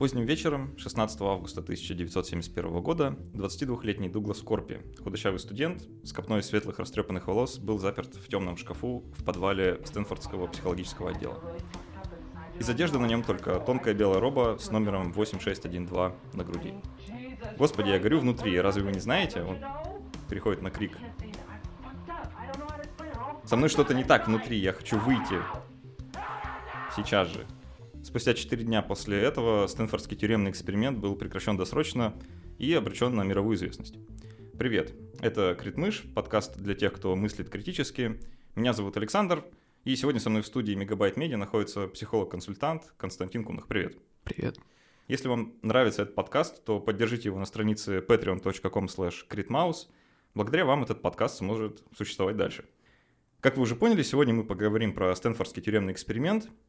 Поздним вечером 16 августа 1971 года 22-летний Дуглас Корпи, худощавый студент с копной светлых растрепанных волос, был заперт в темном шкафу в подвале Стэнфордского психологического отдела. Из одежды на нем только тонкая белая роба с номером 8612 на груди. Господи, я горю внутри, разве вы не знаете? Он переходит на крик. Со мной что-то не так внутри, я хочу выйти. Сейчас же. Спустя 4 дня после этого Стэнфордский тюремный эксперимент был прекращен досрочно и обречен на мировую известность. Привет, это Критмыш, подкаст для тех, кто мыслит критически. Меня зовут Александр, и сегодня со мной в студии Мегабайт Медиа находится психолог-консультант Константин Кунах. Привет. Привет. Если вам нравится этот подкаст, то поддержите его на странице patreon.com slash Благодаря вам этот подкаст сможет существовать дальше. Как вы уже поняли, сегодня мы поговорим про Стэнфордский тюремный эксперимент –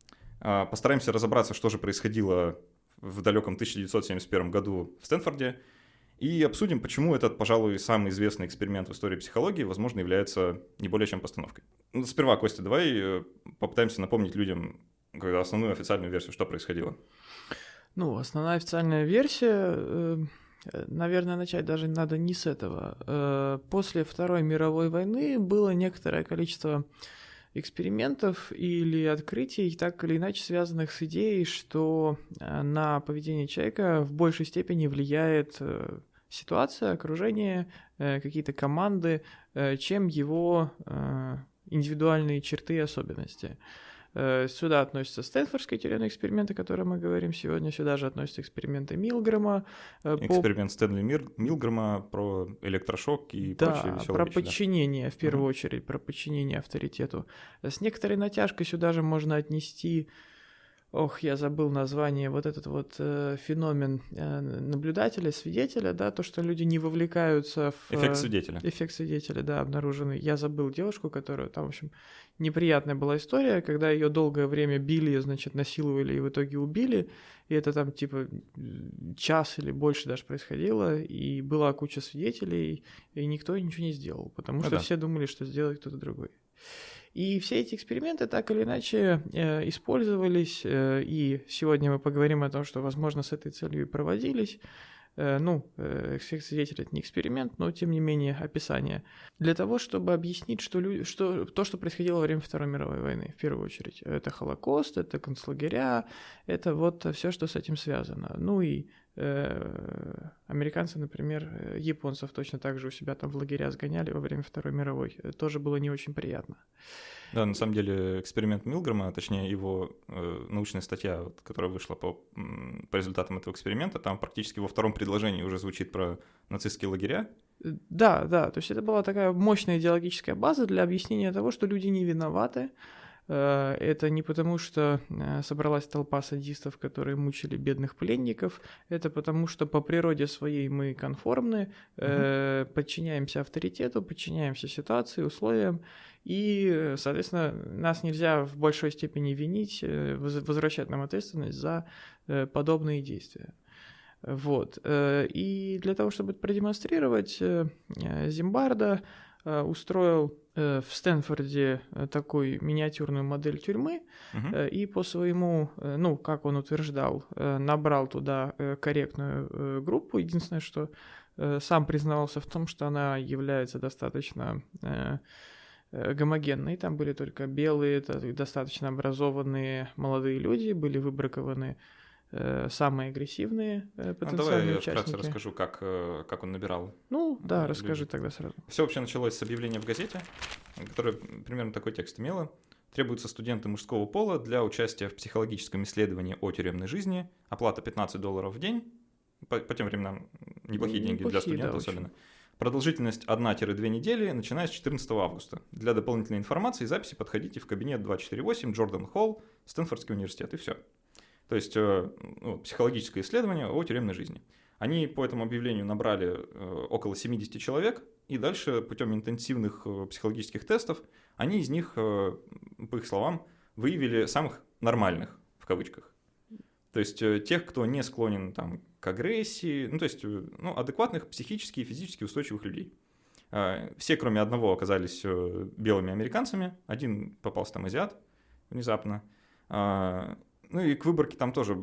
постараемся разобраться, что же происходило в далеком 1971 году в Стэнфорде, и обсудим, почему этот, пожалуй, самый известный эксперимент в истории психологии, возможно, является не более чем постановкой. Ну, сперва, Костя, давай э, попытаемся напомнить людям основную официальную версию, что происходило. Ну, основная официальная версия, э, наверное, начать даже надо не с этого. Э, после Второй мировой войны было некоторое количество экспериментов или открытий, так или иначе связанных с идеей, что э, на поведение человека в большей степени влияет э, ситуация, окружение, э, какие-то команды, чем его индивидуальные черты и особенности. Э, сюда относятся Стэнфордские тюремные эксперименты, о которых мы говорим сегодня. Сюда же относятся эксперименты Милгрэма. Э, Эксперимент по... Стэнли Мир... Милгрэма про электрошок и да, прочие веселые про вещи, подчинение, да? в первую uh-huh. очередь, про подчинение авторитету. С некоторой натяжкой сюда же можно отнести ох, я забыл название, вот этот вот э, феномен э, наблюдателя, свидетеля, да, то, что люди не вовлекаются в... Э, эффект свидетеля. Эффект свидетеля, да, обнаруженный. Я забыл девушку, которую там, в общем, неприятная была история, когда ее долгое время били, значит, насиловали и в итоге убили, и это там типа час или больше даже происходило, и была куча свидетелей, и никто ничего не сделал, потому ну, что да. все думали, что сделает кто-то другой. И все эти эксперименты так или иначе э, использовались, э, и сегодня мы поговорим о том, что, возможно, с этой целью и проводились. Э, ну, эффект свидетеля это не эксперимент, но тем не менее описание. Для того, чтобы объяснить, что, люди, что то, что происходило во время Второй мировой войны, в первую очередь. Это Холокост, это концлагеря, это вот все, что с этим связано. Ну и американцы, например, э, японцев точно так же у себя там в лагеря сгоняли во время Второй мировой. Это тоже было не очень приятно. Да, на самом деле эксперимент Милгрома, точнее его э, научная статья, вот, которая вышла по, по результатам этого эксперимента, там практически во втором предложении уже звучит про нацистские лагеря. Э, да, да, то есть это была такая мощная идеологическая база для объяснения того, что люди не виноваты, Э, это не потому, что э, собралась толпа садистов, которые мучили бедных пленников, это потому, что по природе своей мы конформны, угу. подчиняемся авторитету, подчиняемся ситуации, условиям, и, соответственно, нас нельзя в большой степени винить, возвращать нам ответственность за подобные действия. Вот. И для того, чтобы это продемонстрировать, Зимбарда устроил Э, в Стэнфорде э, такой миниатюрную модель тюрьмы uh-huh. и по своему, ну, как он утверждал, набрал туда корректную группу. Единственное, что сам признавался в том, что она является достаточно гомогенной. Там были только белые, достаточно образованные молодые люди, были выбракованы Э, самые агрессивные э, потенциальные ну, давай участники. я вкратце расскажу, как, э, как он набирал. Ну, да, людей. расскажи тогда сразу. Все вообще началось с объявления в газете, которое примерно такой текст имело. Требуются студенты мужского пола для участия в психологическом исследовании о тюремной жизни. Оплата 15 долларов в день. По, по тем временам неплохие ну, деньги неплохие, для студента да, особенно. Очень. Продолжительность 1-2 недели, начиная с 14 августа. Для дополнительной информации и записи подходите в кабинет 248 Джордан Холл, Стэнфордский университет, и все. То есть э, ну, психологическое исследование о тюремной жизни. Они по этому объявлению набрали э, около 70 человек, и дальше путем интенсивных э, психологических тестов они из них, по их словам, выявили самых нормальных, в кавычках. То есть тех, кто не склонен там, к агрессии, ну то есть ну, адекватных психически и физически устойчивых людей. Все, кроме одного, оказались белыми американцами, один попался там азиат внезапно. Ну и к выборке там тоже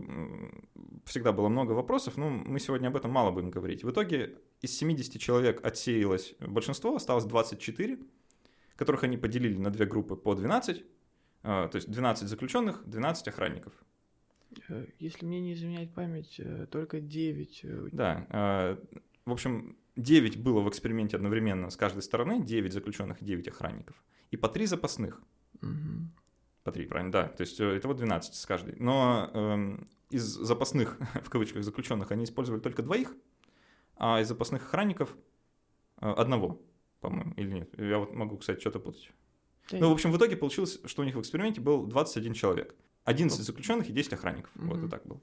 всегда было много вопросов, но мы сегодня об этом мало будем говорить. В итоге из 70 человек отсеялось большинство, осталось 24, которых они поделили на две группы по 12, а, то есть 12 заключенных, 12 охранников. Э, если мне не изменяет память, э, только 9. э, Да, а, в общем, 9 было в эксперименте одновременно с каждой стороны, 9 заключенных, 9 охранников, и по 3 запасных. Мгм. По 3, правильно, да. То есть э, итого 12 с каждой. Но эм, из запасных, в кавычках, заключенных они использовали только двоих, а из запасных охранников э, одного, по-моему, или нет. Я вот могу, кстати, что-то путать. Да Ну, в общем, в итоге получилось, что у них в эксперименте был 21 человек. 11 Ну. заключенных и 10 охранников. Вот и так было.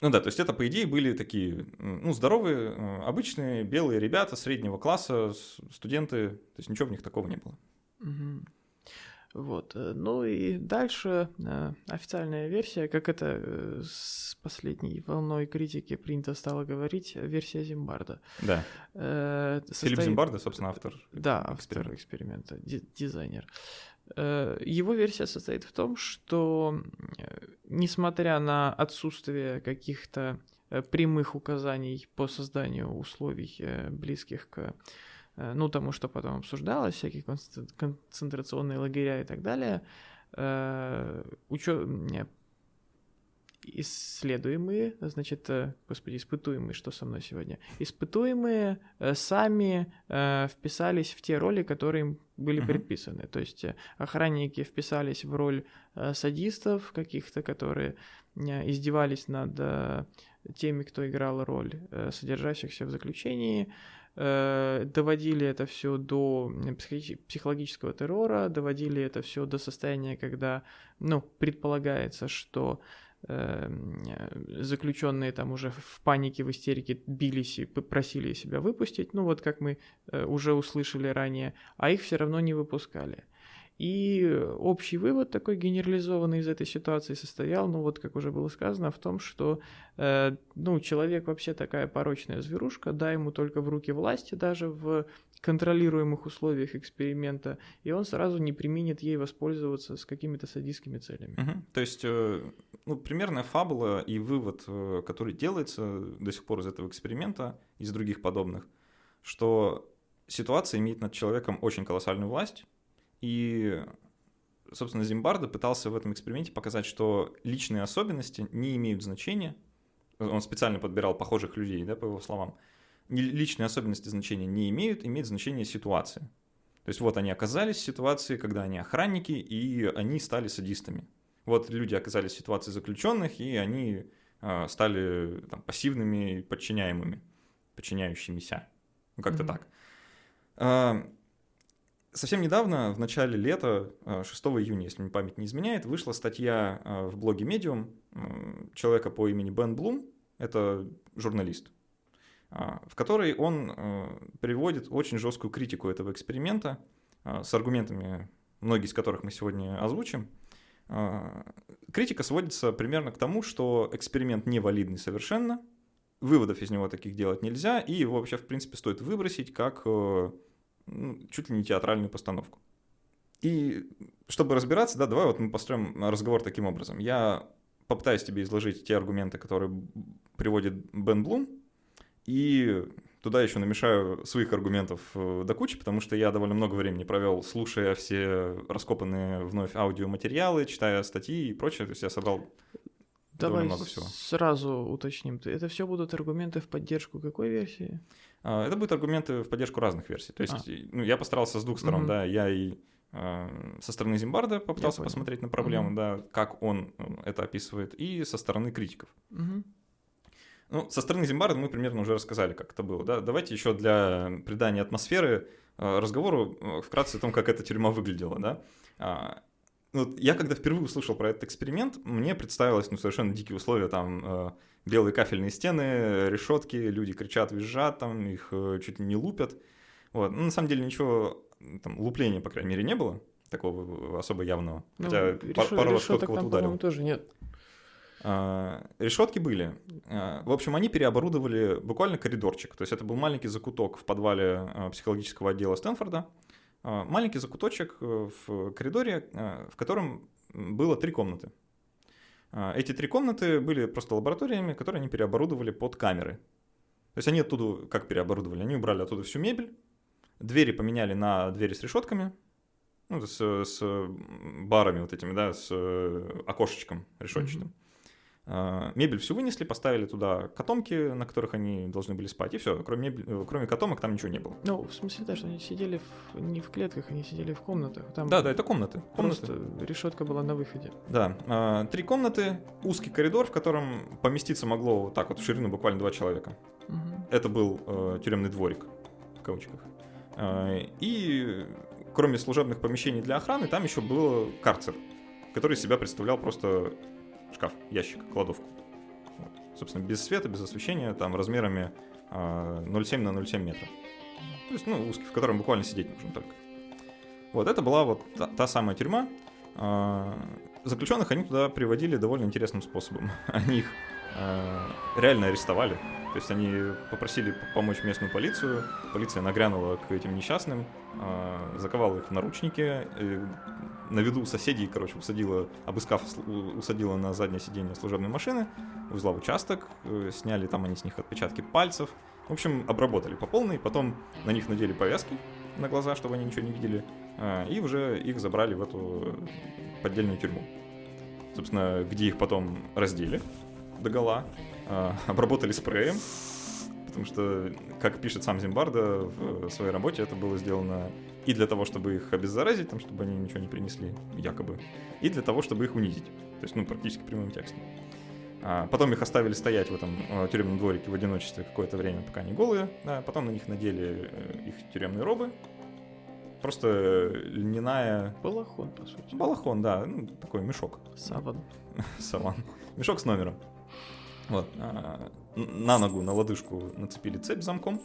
Ну да, то есть это, по идее, были такие, ну, здоровые, э, обычные белые ребята среднего класса, студенты, то есть ничего в них такого не было. Мгм. Вот. э, Ну и дальше э, официальная версия, как это э, с последней волной критики принято стало говорить, версия Зимбарда. Да. Э, Филипп состоит- Зимбарда, собственно, автор. Да, автор эксперимента, ди- дизайнер. Его версия состоит в том, что несмотря на отсутствие каких-то прямых указаний по созданию условий, близких к ну, тому, что потом обсуждалось, всякие концентра- концентрационные лагеря и так далее, э, учё- не, исследуемые, значит, э, господи, испытуемые, что со мной сегодня, испытуемые э, сами э, вписались в те роли, которые им были предписаны. То есть э, охранники вписались в роль э, садистов каких-то, которые э, издевались над э, теми, кто играл роль э, содержащихся в заключении, э, доводили это все до психологического террора, доводили это все до состояния, когда, ну, предполагается, что заключенные там уже в панике, в истерике бились и просили себя выпустить, ну вот как мы э, уже услышали ранее, а их все равно не выпускали. И общий вывод такой генерализованный из этой ситуации состоял, ну вот как уже было сказано, в том, что э, ну, человек вообще такая порочная зверушка, дай ему только в руки власти даже в контролируемых условиях эксперимента, и он сразу не применит ей воспользоваться с какими-то садистскими целями. Мгм. То есть, э, ну, примерная фабула и вывод, э, который делается до сих пор из этого эксперимента, из других подобных, что ситуация имеет над человеком очень колоссальную власть, и, собственно, Зимбардо пытался в этом эксперименте показать, что личные особенности не имеют значения. Он специально подбирал похожих людей, да, по его словам. Личные особенности значения не имеют, имеет значение ситуация. То есть вот они оказались в ситуации, когда они охранники, и они стали садистами. Вот люди оказались в ситуации заключенных, и они а, стали там, пассивными подчиняемыми, подчиняющимися. Ну, как-то Мгм. так. Совсем недавно, в начале лета, а, 6 июня, если мне память не изменяет, вышла статья а, в блоге Medium человека по имени Бен Блум, это журналист, а, в которой он а, приводит очень жесткую критику этого эксперимента с аргументами, многие из которых мы сегодня озвучим. А, Критика сводится примерно к тому, что эксперимент невалидный совершенно, выводов из него таких делать нельзя, и его вообще, в принципе, стоит выбросить как э, ну, чуть ли не театральную постановку. И чтобы разбираться, да, давай вот мы построим разговор таким образом. Я попытаюсь тебе изложить те аргументы, которые приводит Бен Блум, и туда еще намешаю своих аргументов э, до кучи, потому что я довольно много времени провел, слушая все раскопанные вновь аудиоматериалы, читая статьи и прочее. То есть я собрал довольно Давай много всего. сразу уточним. Это все будут аргументы в поддержку какой версии? А, Это будут аргументы в поддержку разных версий. То есть А. ну, я постарался с двух сторон, Мгм. да, я и а, со стороны Зимбарда попытался посмотреть на проблему, Мгм. да, как он э, это описывает, и со стороны критиков. Мгм. Ну, со стороны Зимбарда мы примерно уже рассказали, как это было, да. Давайте еще для придания атмосферы э, разговору э, вкратце о том, как эта тюрьма выглядела, да. А, вот я когда впервые услышал про этот эксперимент, мне представилось, ну, совершенно дикие условия, там, белые кафельные стены, решетки, люди кричат, визжат, там, их э, чуть ли не лупят. Вот. Ну, на самом деле ничего, там, лупления, по крайней мере, не было, такого особо явного. Ну, Хотя пар- пару раз кто-то кого-то ударил. тоже нет. А, Решетки были. А, В общем, они переоборудовали буквально коридорчик. То есть это был маленький закуток в подвале а, психологического отдела Стэнфорда. Маленький закуточек э, в коридоре, в котором было три комнаты. А, Эти три комнаты были просто лабораториями, которые они переоборудовали под камеры. То есть они оттуда как переоборудовали? Они убрали оттуда всю мебель, двери поменяли на двери с решетками, ну, с, с барами вот этими, да, с э, окошечком решетчатым. А, Мебель всю вынесли, поставили туда котомки, на которых они должны были спать, и все. Кроме, мебель- э, кроме котомок там ничего не было. Ну, в смысле, да, что они сидели в- не в клетках, они сидели в комнатах. Там Да, да, это комнаты. комнаты. просто решетка была на выходе. Да, а, три комнаты, узкий коридор, в котором поместиться могло вот так вот в ширину буквально два человека. Мгм. Это был э, тюремный дворик, в кавычках. А, И кроме служебных помещений для охраны, там еще был карцер, который себя представлял просто шкаф, ящик, кладовку. Вот. Собственно, без света, без освещения, там размерами а, 0,7 на 0,7 метра. То есть, ну, узкий, в котором буквально сидеть нужно только. Вот, это была вот та, та самая тюрьма. А, Заключенных они туда приводили довольно интересным способом. Они их а, реально арестовали. То есть они попросили помочь местную полицию. Полиция нагрянула к этим несчастным, а, заковала их в наручники, э, на виду соседей, короче, усадила, обыскав, у- усадила на заднее сиденье служебной машины, увезла в участок, э, сняли там они с них отпечатки пальцев. В общем, обработали по полной, потом на них надели повязки на глаза, чтобы они ничего не видели, а, и уже их забрали в эту поддельную тюрьму. Собственно, где их потом раздели догола, а, обработали спреем, потому что, как пишет сам Зимбарда в своей работе, это было сделано и для того, чтобы их обеззаразить, там, чтобы они ничего не принесли, якобы, и для того, чтобы их унизить. То есть, ну, практически прямым текстом. А, потом их оставили стоять в этом э, тюремном дворике в одиночестве какое-то время, пока они голые. Да, потом на них надели э, их тюремные робы. Просто льняная... Балахон, по сути. Балахон, да, ну, такой мешок. Саван. Саван. Мешок с номером. Вот. а, на ногу, на лодыжку нацепили цепь замком,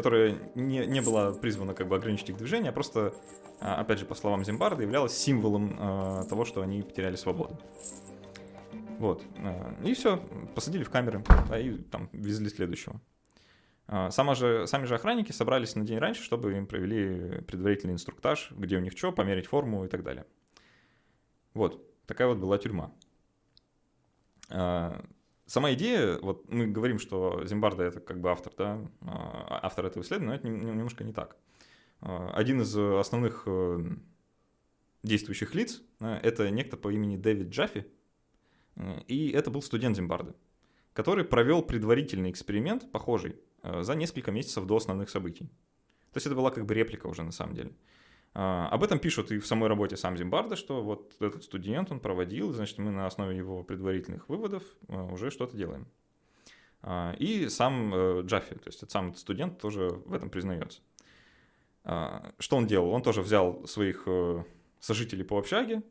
которая не, не была призвана как бы ограничить их движение, а просто, а, опять же, по словам Зимбарда, являлась символом а, того, что они потеряли свободу. Вот. а, И все, посадили в камеры, да, и там везли следующего. Сама же, сами же охранники собрались на день раньше, чтобы им провели предварительный инструктаж, где у них что, померить форму и так далее. Вот, такая вот была тюрьма. Сама идея, вот мы говорим, что Зимбарда это как бы автор, да, а, автор этого исследования, но это нем- немножко не так. А, Один из основных э, действующих лиц это некто по имени Дэвид Джаффи, э, и это был студент Зимбарды, который провел предварительный эксперимент, похожий, э, за несколько месяцев до основных событий. То есть это была как бы реплика уже на самом деле. А, Об этом пишут и в самой работе сам Зимбарда, что вот этот студент, он проводил, значит, мы на основе его предварительных выводов э, уже что-то делаем. А, И сам э, Джаффи, то есть сам студент тоже в этом признается. А, Что он делал? Он тоже взял своих э, сожителей по общаге,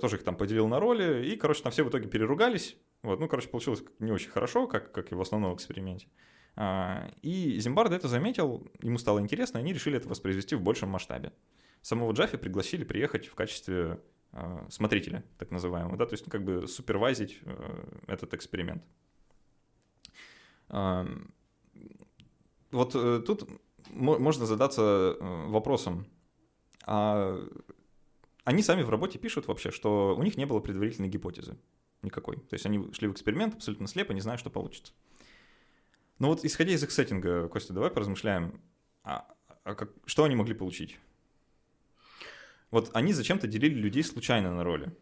тоже их там поделил на роли, и, короче, там все в итоге переругались. Вот, ну, короче, получилось не очень хорошо, как, как и в основном эксперименте. И Зимбарда это заметил, ему стало интересно, и они решили это воспроизвести в большем масштабе самого Джаффи пригласили приехать в качестве э, смотрителя, так называемого, да, то есть ну, как бы супервайзить э, этот эксперимент. Вот э, тут мо- можно задаться э, вопросом, а они сами в работе пишут вообще, что у них не было предварительной гипотезы никакой. То есть они шли в эксперимент абсолютно слепо, не зная, что получится. Но вот исходя из их сеттинга, Костя, давай поразмышляем, а, а как- что они могли получить? Вот они зачем-то делили людей случайно на роли.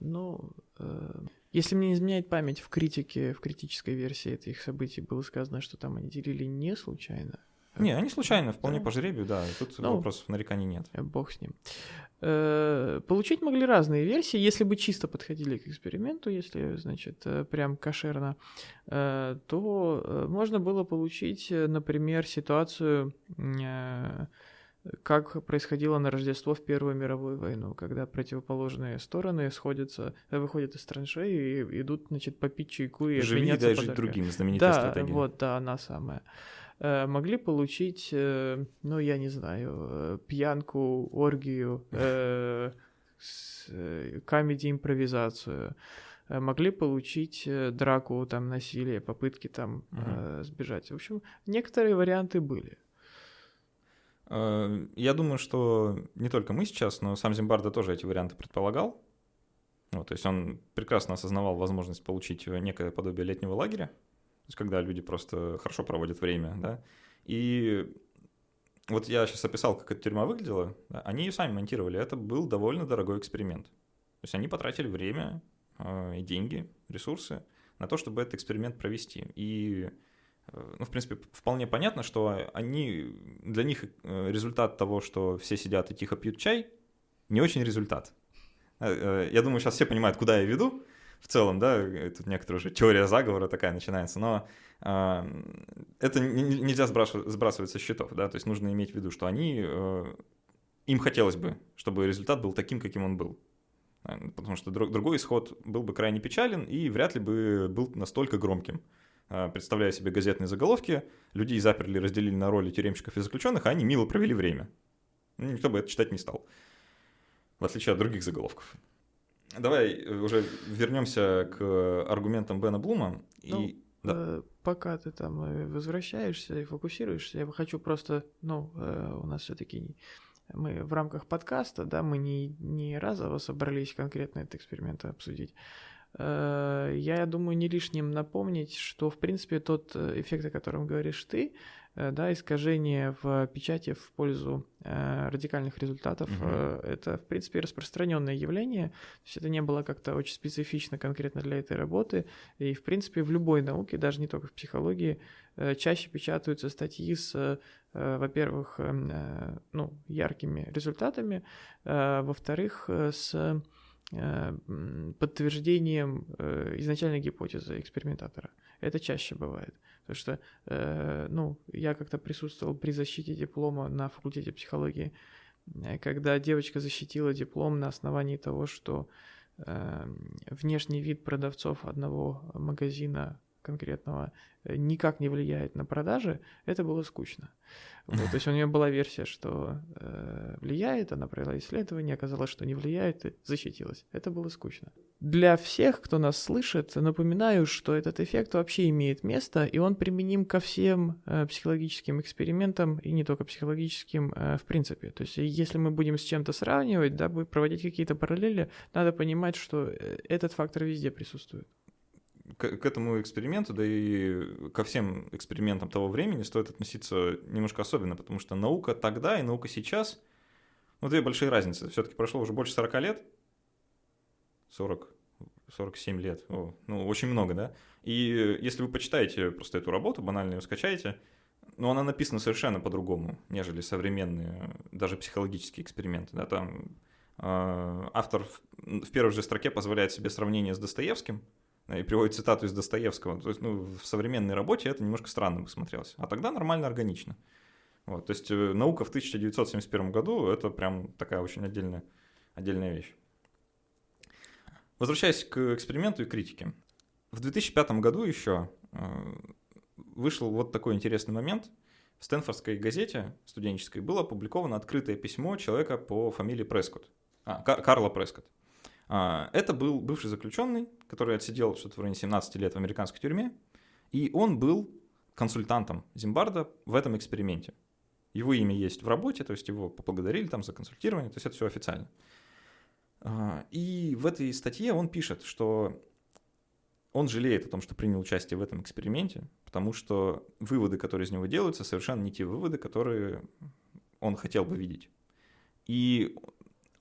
Ну, э, если мне не изменяет память, в критике, в критической версии этих событий было сказано, что там они делили не случайно. Не, они случайно, вполне Да. по жребию, да, тут Ну. вопросов нареканий нет. Э, Бог с ним. Э, Получить могли разные версии, если бы чисто подходили к эксперименту, если, значит, э, прям кошерно, э, то можно было получить, например, ситуацию, э, как происходило на Рождество в Первую мировую войну, когда противоположные стороны сходятся, э, выходят из траншеи и идут, значит, попить чайку и Живи, обменяться дай жить другим, знаменитая Да, стратегия. вот, да, она самая. Э, Могли получить, э, ну, я не знаю, пьянку, оргию. Э, Могли получить драку, там, насилие, попытки там Мгм. э, сбежать. В общем, некоторые варианты были. Э, Я думаю, что не только мы сейчас, но сам Зимбарда тоже эти варианты предполагал. Вот, то есть он прекрасно осознавал возможность получить некое подобие летнего лагеря, то есть когда люди просто хорошо проводят время, да, и вот я сейчас описал, как эта тюрьма выглядела, да, они ее сами монтировали, это был довольно дорогой эксперимент. То есть они потратили время э, и деньги, ресурсы на то, чтобы этот эксперимент провести. И, ну, в принципе, вполне понятно, что они, для них э, результат того, что все сидят и тихо пьют чай, не очень результат. Э, я думаю, сейчас все понимают, куда я веду в целом, да, тут некоторая уже теория заговора такая начинается, но э, это нельзя сбрасывать, сбрасывать со счетов, да, то есть нужно иметь в виду, что они, э, им хотелось бы, чтобы результат был таким, каким он был, потому что друг, другой исход был бы крайне печален и вряд ли бы был настолько громким. Представляя себе газетные заголовки, людей заперли, разделили на роли тюремщиков и заключенных, а они мило провели время. Никто бы это читать не стал в отличие от других заголовков. Давай э, уже вернемся к аргументам Бена Блума. Ну, и... да. э, пока ты там э, возвращаешься и фокусируешься, я хочу просто, ну, э, у нас все-таки мы в рамках подкаста, да, мы не, не разово собрались конкретно этот эксперимент обсудить. Э, я думаю, не лишним напомнить, что, в принципе, тот э, эффект, о котором говоришь ты, Э, да, искажение в печати в пользу э, радикальных результатов. Угу. Э, это, в принципе, распространенное явление. То есть это не было как-то очень специфично конкретно для этой работы. И, в принципе, в любой науке, даже не только в психологии, э, чаще печатаются статьи с, э, во-первых, эм, э, ну, яркими результатами, э, во-вторых, с подтверждением изначальной гипотезы экспериментатора. Это чаще бывает. Потому что, э, ну, я как-то присутствовал при защите диплома на факультете психологии, э, когда девочка защитила диплом на основании того, что э, внешний вид продавцов одного магазина конкретного э, никак не влияет на продажи, это было скучно. Вот, то есть у нее была версия, что э, влияет, она провела исследование, оказалось, что не влияет, и защитилась. Это было скучно. Для всех, кто нас слышит, напоминаю, что этот эффект вообще имеет место, и он применим ко всем э, психологическим экспериментам, и не только психологическим э, в принципе. То есть если мы будем с чем-то сравнивать, да, проводить какие-то параллели, надо понимать, что э, этот фактор везде присутствует к, к этому эксперименту, да и ко всем экспериментам того времени стоит относиться немножко особенно, потому что наука тогда и наука сейчас, ну, две большие разницы. Все-таки прошло уже больше 40 лет, 40, 47 лет, О, ну, очень много, да? И если вы почитаете просто эту работу, банально ее скачаете, ну, она написана совершенно по-другому, нежели современные, даже психологические эксперименты, да, там э, автор в первой же строке позволяет себе сравнение с Достоевским, и приводит цитату из Достоевского. То есть, ну, в современной работе это немножко странно бы смотрелось. А тогда нормально, органично. Вот, то есть э, наука в 1971 году это прям такая очень отдельная, отдельная вещь. Возвращаясь к эксперименту и критике. В 2005 году еще э, вышел вот такой интересный момент. В Стэнфордской газете студенческой было опубликовано открытое письмо человека по фамилии Прескотт. А, Карла Прескотт. А, это был бывший заключенный, который отсидел что-то в районе 17 лет в американской тюрьме, и он был консультантом Зимбарда в этом эксперименте. Его имя есть в работе, то есть его поблагодарили там за консультирование, то есть это все официально. А, и в этой статье он пишет, что он жалеет о том, что принял участие в этом эксперименте, потому что выводы, которые из него делаются, совершенно не те выводы, которые он хотел бы видеть. И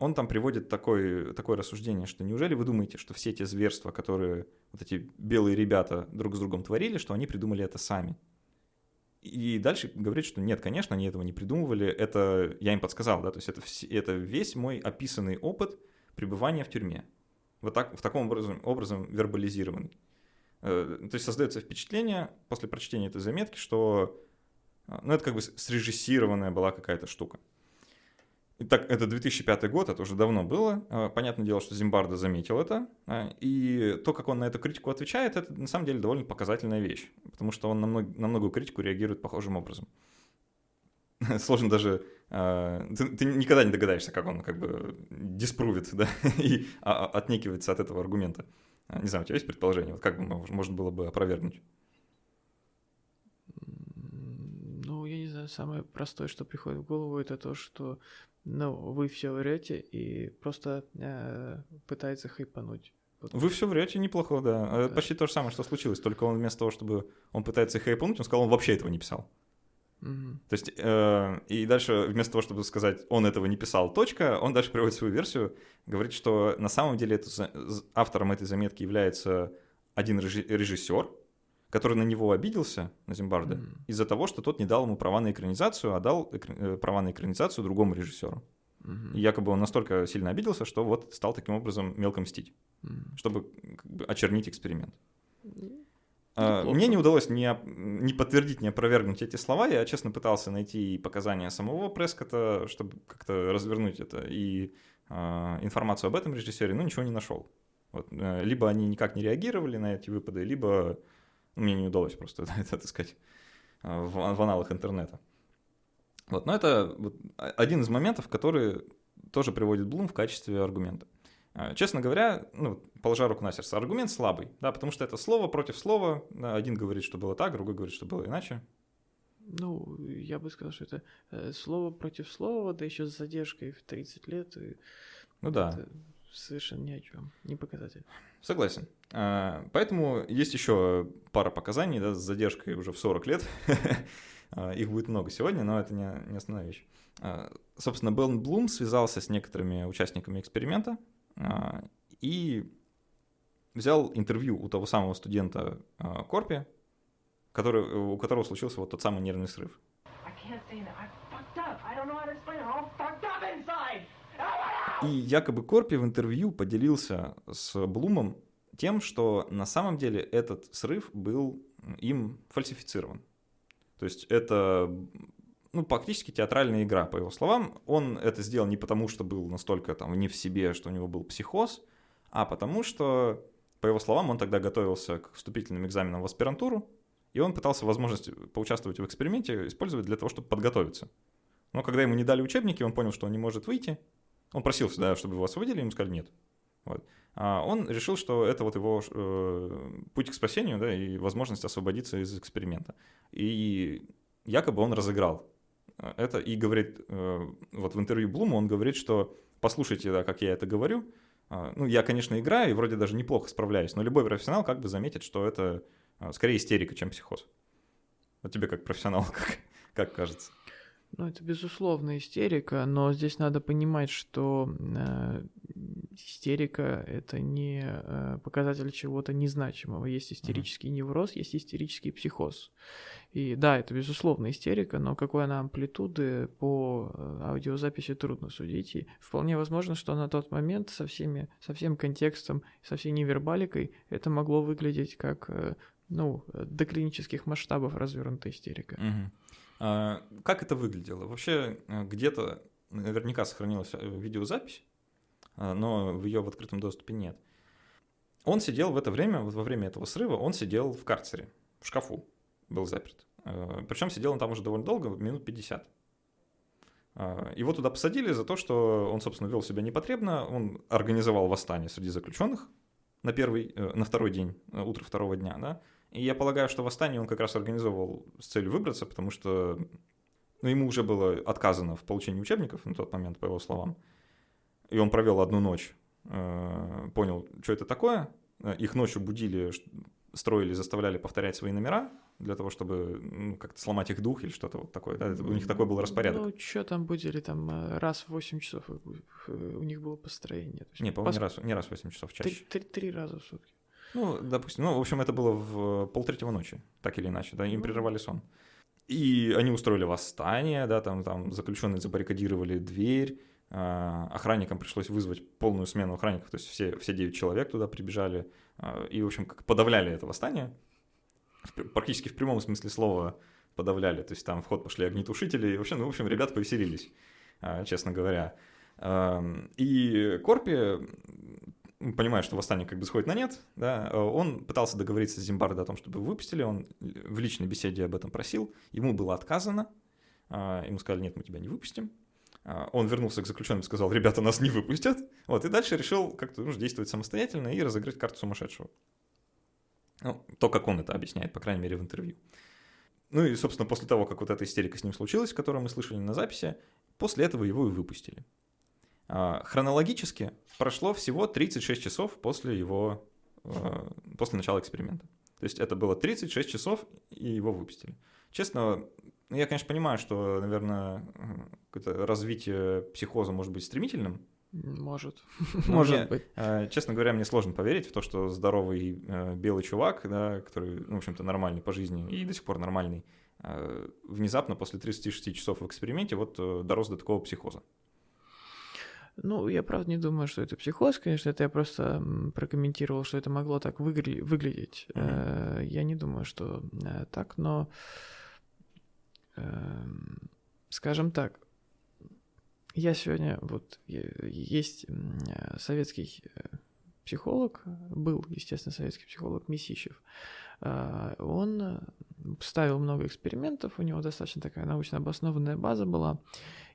он там приводит такое, такое рассуждение, что неужели вы думаете, что все те зверства, которые вот эти белые ребята друг с другом творили, что они придумали это сами? И дальше говорит, что нет, конечно, они этого не придумывали, это я им подсказал, да, то есть это, это весь мой описанный опыт пребывания в тюрьме. Вот так, в таком образом, образом вербализированный. Э, то есть создается впечатление после прочтения этой заметки, что э, ну, это как бы срежиссированная была какая-то штука. Итак, это 2005 год, это уже давно было. А, понятное дело, что Зимбардо заметил это. А, и то, как он на эту критику отвечает, это на самом деле довольно показательная вещь. Потому что он на, мног, на многую критику реагирует похожим образом. Сложно даже... А, ты, ты никогда не догадаешься, как он как бы диспрувит, да, и отнекивается от этого аргумента. Не знаю, у тебя есть предположение, вот как бы можно было бы опровергнуть? Ну, я не знаю, самое простое, что приходит в голову, это то, что ну, вы все врете и просто э, пытается хайпануть. Вы все врете неплохо, да. да. Почти то же самое, что случилось, только он вместо того, чтобы он пытается хайпануть, он сказал, он вообще этого не писал. Угу. То есть, э, и дальше вместо того, чтобы сказать, он этого не писал, точка, он дальше приводит свою версию, говорит, что на самом деле это, автором этой заметки является один режиссер, который на него обиделся, на Зимбарда, mm. из-за того, что тот не дал ему права на экранизацию, а дал экр... Э, права на экранизацию другому режиссеру. Mm-hmm. И якобы он настолько сильно обиделся, что вот стал таким образом мелко мстить, mm. чтобы очернить эксперимент. Mm. А, мне не удалось ни, ни подтвердить, ни опровергнуть эти слова. Я, честно, пытался найти показания самого Прескота, чтобы как-то развернуть это, и э, информацию об этом режиссере, но ничего не нашел. Вот, э, либо они никак не реагировали на эти выпады, либо мне не удалось просто это, так сказать, в, в аналах интернета. Вот, но это вот один из моментов, который тоже приводит Блум в качестве аргумента. А, честно говоря, ну, положа руку на сердце, аргумент слабый, да, потому что это слово против слова. Один говорит, что было так, другой говорит, что было иначе. Ну, я бы сказал, что это э, слово против слова, да еще с задержкой в 30 лет. И ну да. Совершенно ни о чем, не показатель. Согласен. А, поэтому есть еще пара показаний да, с задержкой уже в 40 лет. А, их будет много сегодня, но это не, не основная вещь. А, собственно, Белн Блум связался с некоторыми участниками эксперимента и взял интервью у того самого студента Корпи, который, у которого случился вот тот самый нервный срыв. И якобы Корпи в интервью поделился с Блумом тем, что на самом деле этот срыв был им фальсифицирован. То есть это ну, практически театральная игра, по его словам. Он это сделал не потому, что был настолько там не в себе, что у него был психоз, а потому что, по его словам, он тогда готовился к вступительным экзаменам в аспирантуру, и он пытался возможность поучаствовать в эксперименте использовать для того, чтобы подготовиться. Но когда ему не дали учебники, он понял, что он не может выйти. Он просил всегда, чтобы его освободили, ему сказали нет. Вот. А он решил, что это вот его э, путь к спасению, да, и возможность освободиться из эксперимента. И якобы он разыграл это и говорит, э, вот в интервью Блуму он говорит, что послушайте, да, как я это говорю, а, ну, я, конечно, играю и вроде даже неплохо справляюсь, но любой профессионал как бы заметит, что это а, скорее истерика, чем психоз. Вот тебе как профессионал, как, как кажется? Ну, это безусловно истерика, но здесь надо понимать, что э, истерика это не э, показатель чего-то незначимого. Есть истерический невроз, есть истерический психоз. И да, это безусловно истерика, но какой она амплитуды по э, аудиозаписи трудно судить. И вполне возможно, что на тот момент со, всеми, со всем контекстом, со всей невербаликой это могло выглядеть как э, ну, до клинических масштабов развернутая истерика. Uh-huh. А, как это выглядело? Вообще э, где-то наверняка сохранилась э, видеозапись, а, но в ее в открытом доступе нет. Он сидел в это время, во время этого срыва, он сидел в карцере, в шкафу был заперт. Э, Причем сидел он там уже довольно долго, минут 50. А, его туда посадили за то, что он, собственно, вел себя непотребно, он организовал восстание среди заключенных на, первый, на второй день, утро второго дня, да, и я полагаю, что восстание он как раз организовывал с целью выбраться, потому что ну, ему уже было отказано в получении учебников на тот момент, по его словам. И он провел одну ночь, э, понял, что это такое. Их ночью будили, строили, заставляли повторять свои номера для того, чтобы ну, как-то сломать их дух или что-то вот такое. Да? у них такой был распорядок. Ну, что там будили? Там э, раз в 8 часов у них было построение. Не, по-моему, пос... не, раз, не раз в 8 часов, чаще. Три, три, три раза в сутки. Ну, допустим, ну, в общем, это было в полтретьего ночи, так или иначе, да, им ну. прерывали сон. И они устроили восстание, да, там, там заключенные забаррикадировали дверь, а, охранникам пришлось вызвать полную смену охранников, то есть все, все 9 человек туда прибежали, а, и, в общем, как подавляли это восстание, практически в прямом смысле слова подавляли, то есть там в ход пошли огнетушители, и вообще, ну, в общем, ребята повеселились, а, честно говоря. И Корпи понимая, что восстание как бы сходит на нет, да, э, он пытался договориться с Зимбардо о том, чтобы выпустили, он в личной беседе об этом просил, ему было отказано, а, ему сказали, нет, мы тебя не выпустим. А, он вернулся к заключенным и сказал, ребята, нас не выпустят. Вот, и дальше решил как-то ну, действовать самостоятельно и разыграть карту сумасшедшего. Ну, то, как он это объясняет, по крайней мере, в интервью. Ну и, собственно, после того, как вот эта истерика с ним случилась, которую мы слышали на записи, после этого его и выпустили. А, хронологически прошло всего 36 часов после его, а, после начала эксперимента. То есть это было 36 часов, и его выпустили. Честно, я, конечно, понимаю, что, наверное, развитие психоза может быть стремительным. Может. Может мне, быть. э, Честно говоря, мне сложно поверить в то, что здоровый белый чувак, да, который, ну, в общем-то, нормальный по жизни и до сих пор нормальный, внезапно после 36 часов в эксперименте вот э, дорос до такого психоза. Ну, я правда не думаю, что это психоз, конечно, это я просто прокомментировал, что это могло так выгля- выглядеть. Э, Я не думаю, что э, так, но, эм, скажем так, я сегодня, вот, есть э, советский психолог, был, естественно, советский психолог Месищев. Он ставил много экспериментов, у него достаточно такая научно обоснованная база была,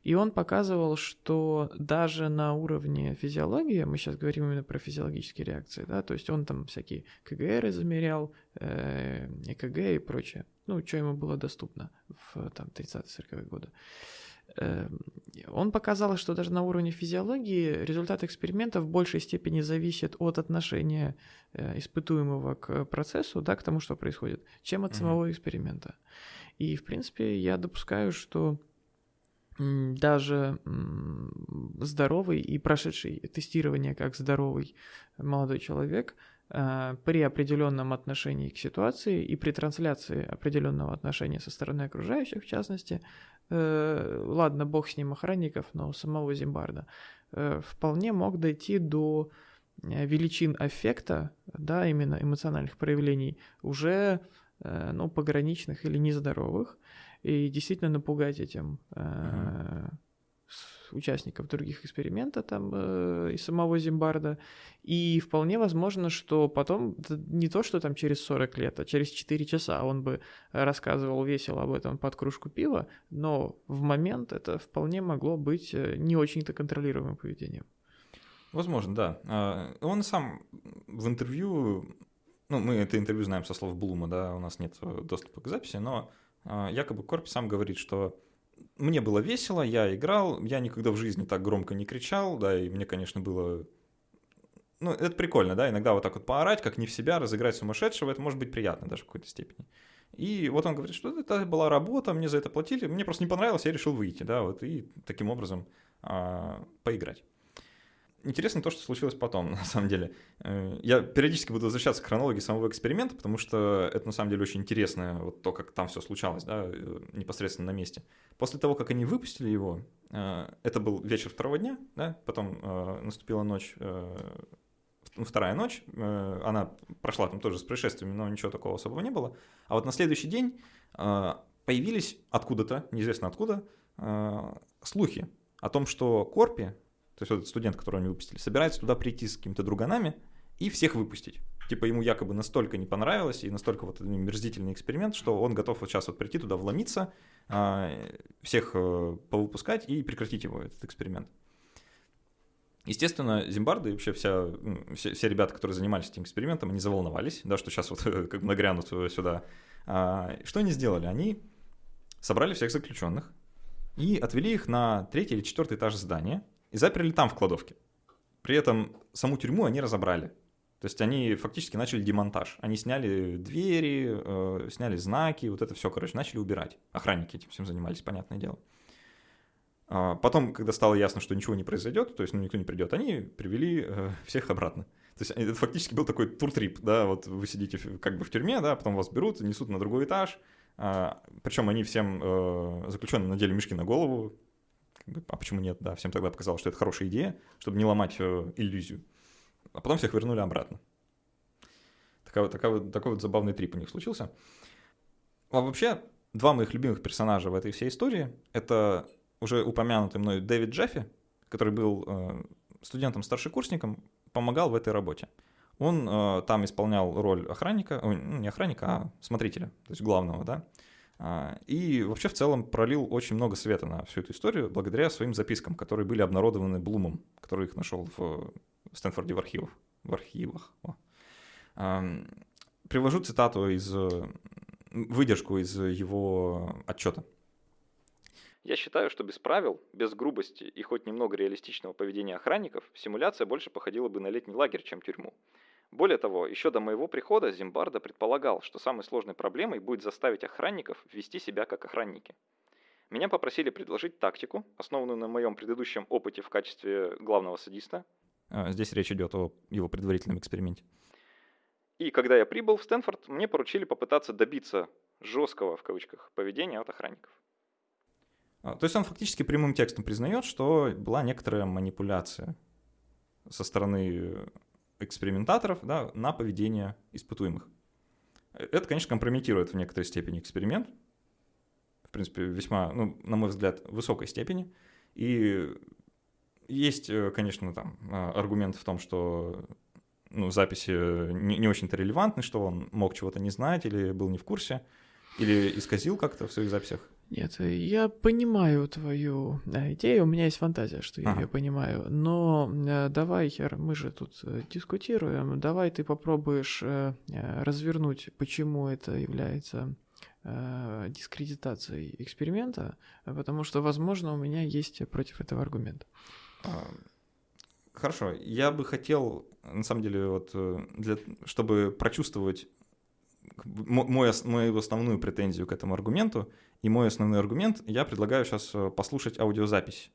и он показывал, что даже на уровне физиологии, мы сейчас говорим именно про физиологические реакции, да, то есть он там всякие КГР замерял, э, ЭКГ и прочее, ну, что ему было доступно в там 30-40-е годы. Э, Он показал, что даже на уровне физиологии результат эксперимента в большей степени зависит от отношения э, испытуемого к процессу, да, к тому, что происходит, чем от самого эксперимента. И, в принципе, я допускаю, что даже здоровый и прошедший тестирование как здоровый молодой человек э, при определенном отношении к ситуации и при трансляции определенного отношения со стороны окружающих, в частности, э, ладно, бог с ним охранников, но самого Зимбарда, э, вполне мог дойти до величин аффекта, да, именно эмоциональных проявлений, уже, ну, пограничных или нездоровых, и действительно напугать этим э, участников других экспериментов там э, и самого Зимбарда. И вполне возможно, что потом, не то, что там через 40 лет, а через 4 часа он бы рассказывал весело об этом под кружку пива, но в момент это вполне могло быть э, не очень-то контролируемым поведением. Возможно, да. А, Он сам в интервью, ну, мы это интервью знаем со слов Блума, да, у нас нет э, доступа к записи, но якобы Корпи сам говорит, что мне было весело, я играл, я никогда в жизни так громко не кричал, да, и мне, конечно, было... Ну, это прикольно, да, иногда вот так вот поорать, как не в себя, разыграть сумасшедшего, это может быть приятно даже в какой-то степени. И вот он говорит, что это была работа, мне за это платили, мне просто не понравилось, я решил выйти, да, вот, и таким образом а, поиграть. Интересно то, что случилось потом, на самом деле. Э, Я периодически буду возвращаться к хронологии самого эксперимента, потому что это на самом деле очень интересно, вот то, как там все случалось, да, э, непосредственно на месте. После того, как они выпустили его, э, это был вечер второго дня, да, потом наступила ночь, вторая ночь, она прошла там тоже с происшествиями, но ничего такого особого не было. А вот на следующий день появились откуда-то, неизвестно откуда, слухи о том, что Корпи, то есть вот этот студент, которого они выпустили, собирается туда прийти с какими-то друганами и всех выпустить. Типа ему якобы настолько не понравилось и настолько вот мерзительный эксперимент, что он готов вот сейчас вот прийти туда, вломиться, а, всех э, повыпускать и прекратить его, этот эксперимент. Естественно, Зимбарды и вообще вся, все, все ребята, которые занимались этим экспериментом, они заволновались, да, что сейчас вот как бы нагрянут сюда. А, что они сделали? Они собрали всех заключенных и отвели их на третий или четвертый этаж здания и заперли там в кладовке. При этом саму тюрьму они разобрали. То есть они фактически начали демонтаж. Они сняли двери, э, сняли знаки, вот это все, короче, начали убирать. Охранники этим всем занимались, понятное дело. А Потом, когда стало ясно, что ничего не произойдет, то есть ну, никто не придет, они привели э, всех обратно. То есть это фактически был такой туртрип, да, вот вы сидите как бы в тюрьме, да, потом вас берут, несут на другой этаж, а, причем они всем э, заключенным надели мешки на голову, а почему нет, да, всем тогда показалось, что это хорошая идея, чтобы не ломать э, иллюзию. А потом всех вернули обратно. Такая вот- такой вот забавный трип у них случился. А вообще, два моих любимых персонажа в этой всей истории — это уже упомянутый мной Дэвид Джеффи, который был э, студентом-старшекурсником, помогал в этой работе. Он э, там исполнял роль охранника, ну, не охранника, а смотрителя, то есть главного, да. А, И вообще в целом пролил очень много света на всю эту историю благодаря своим запискам, которые были обнародованы Блумом, который их нашел в Стэнфорде в архивах. В архивах. О. Привожу цитату из э, выдержку из его отчета. Я считаю, что без правил, без грубости и хоть немного реалистичного поведения охранников, симуляция больше походила бы на летний лагерь, чем тюрьму. Более того, еще до моего прихода Зимбарда предполагал, что самой сложной проблемой будет заставить охранников вести себя как охранники. Меня попросили предложить тактику, основанную на моем предыдущем опыте в качестве главного садиста. А, здесь речь идет о его предварительном эксперименте. И когда я прибыл в Стэнфорд, мне поручили попытаться добиться жесткого, в кавычках, поведения от охранников. А, то есть он фактически прямым текстом признает, что была некоторая манипуляция со стороны экспериментаторов да, на поведение испытуемых. Это, конечно, компрометирует в некоторой степени эксперимент, в принципе, весьма, ну, на мой взгляд, высокой степени. И есть, э, конечно, там а, аргумент в том, что ну, записи не, не очень-то релевантны, что он мог чего-то не знать или был не в курсе, или исказил как-то в своих записях. Нет, я понимаю твою э, идею, у меня есть фантазия, что я ага. ее понимаю, но э, давай, мы же тут э, дискутируем, давай ты попробуешь развернуть, почему это является дискредитацией эксперимента, потому что, возможно, у меня есть против этого аргумент. А, хорошо, я бы хотел, на самом деле, вот, для, чтобы прочувствовать мой, мою основную претензию к этому аргументу, и мой основной аргумент, я предлагаю сейчас э, послушать аудиозапись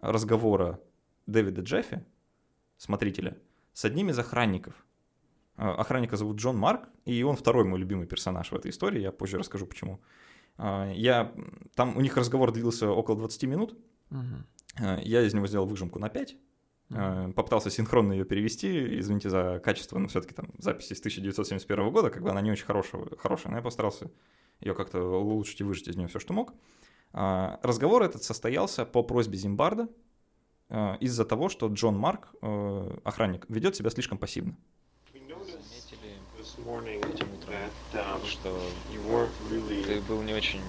разговора Дэвида Джеффи, смотрителя, с одним из охранников. Э, охранника зовут Джон Марк, и он второй мой любимый персонаж в этой истории, я позже расскажу почему. Э, я, там у них разговор длился около 20 минут, угу. я из него сделал выжимку на 5, Mm-hmm. Попытался синхронно ее перевести, извините за качество, но все-таки там запись из 1971 года, как бы она не очень хорошая, хорошая, но я постарался ее как-то улучшить и выжить из нее все, что мог. А, разговор этот состоялся по просьбе Зимбарда а, из-за того, что Джон Марк, э, охранник, ведет себя слишком пассивно. что ты был не очень,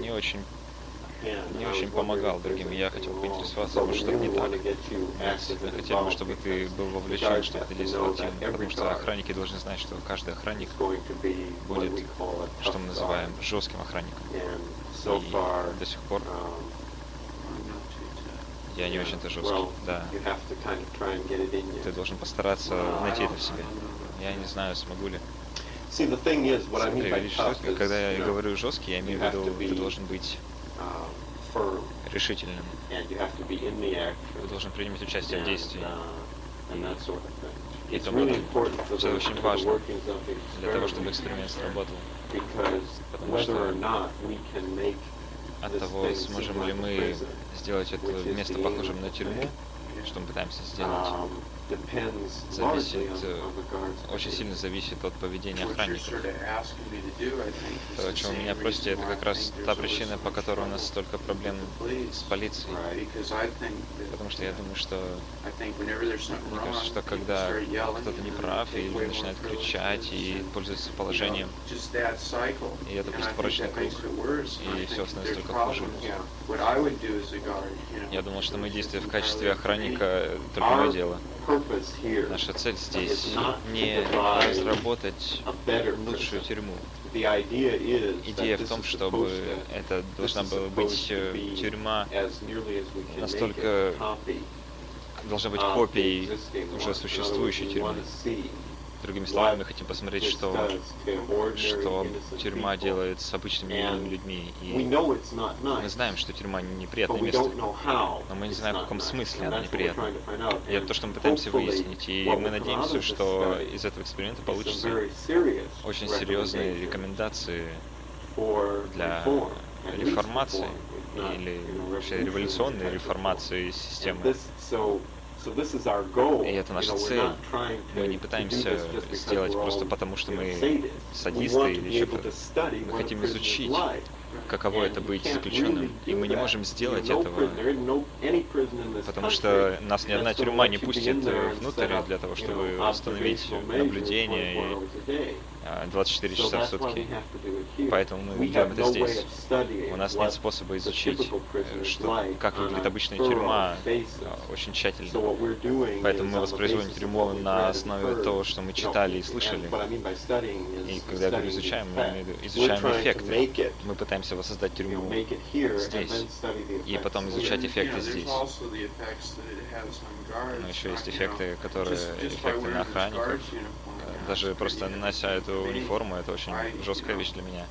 не очень не очень помогал другим, я хотел поинтересоваться, может что-то не так. Мы хотели бы, чтобы ты был вовлечен, чтобы ты действовал активно, потому что охранники должны знать, что каждый охранник будет, что мы называем, жестким охранником. И до сих пор я не очень-то жесткий, да. Ты должен постараться найти это в себе. Я не знаю, смогу ли. Смотри, видишь, когда я говорю жесткий, я имею в виду, ты должен быть решительным. Вы должны принимать участие в действии. Uh, И тому это очень важно для того, чтобы эксперимент сработал. Потому что от того, сможем ли мы сделать это место похожим на тюрьму, что мы пытаемся сделать, um, зависит, э, очень сильно зависит от поведения охранников. То, о чем меня просите, это как раз та причина, по которой у нас столько проблем с полицией. Потому что я думаю, что мне кажется, что когда кто-то не прав и начинает кричать и пользуется положением, и это просто порочный круг, и все становится только хуже. Я думал, что мои действия в качестве охранника только мое дело. Наша цель здесь не разработать лучшую тюрьму. Идея в том, чтобы это должна была быть э, тюрьма настолько должна быть копией уже существующей тюрьмы. Другими словами, мы хотим посмотреть, что, что тюрьма делает с обычными мирными людьми. И мы знаем, что тюрьма неприятное место, но мы не знаем, в каком смысле она неприятна. И это то, что мы пытаемся выяснить. И мы надеемся, что из этого эксперимента получится очень серьезные рекомендации для реформации или вообще революционной реформации системы. И это наша цель. Мы не пытаемся сделать просто потому, что мы садисты или еще кто-то. Мы хотим изучить каково это быть заключенным. И мы не можем сделать этого, потому что нас ни одна тюрьма не пустит э, внутрь для того, чтобы установить наблюдение и 24 часа в сутки. Поэтому мы делаем это здесь. У нас нет способа изучить, э, что, как выглядит обычная тюрьма очень тщательно. Поэтому мы воспроизводим тюрьму на основе того, что мы читали и слышали. И когда я говорю изучаем, мы изучаем эффекты. Мы пытаемся воссоздать тюрьму здесь. И потом изучать эффекты здесь. Но еще есть эффекты, которые эффекты на охранников. Даже просто нанося эту униформу, это очень жесткая вещь для меня.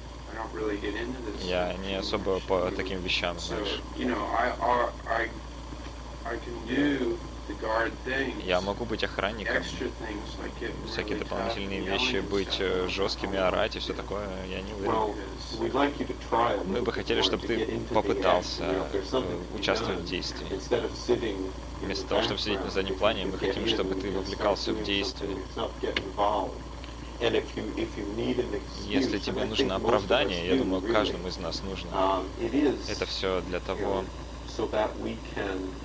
Я не особо по таким вещам, знаешь. Я могу быть охранником, всякие дополнительные вещи, быть э, жесткими, орать и все такое, я не уверен. Мы бы хотели, чтобы ты попытался э, участвовать в действии. Вместо того, чтобы сидеть на заднем плане, мы хотим, чтобы ты вовлекался в действие. Если тебе нужно оправдание, я думаю, каждому из нас нужно. Это все для того,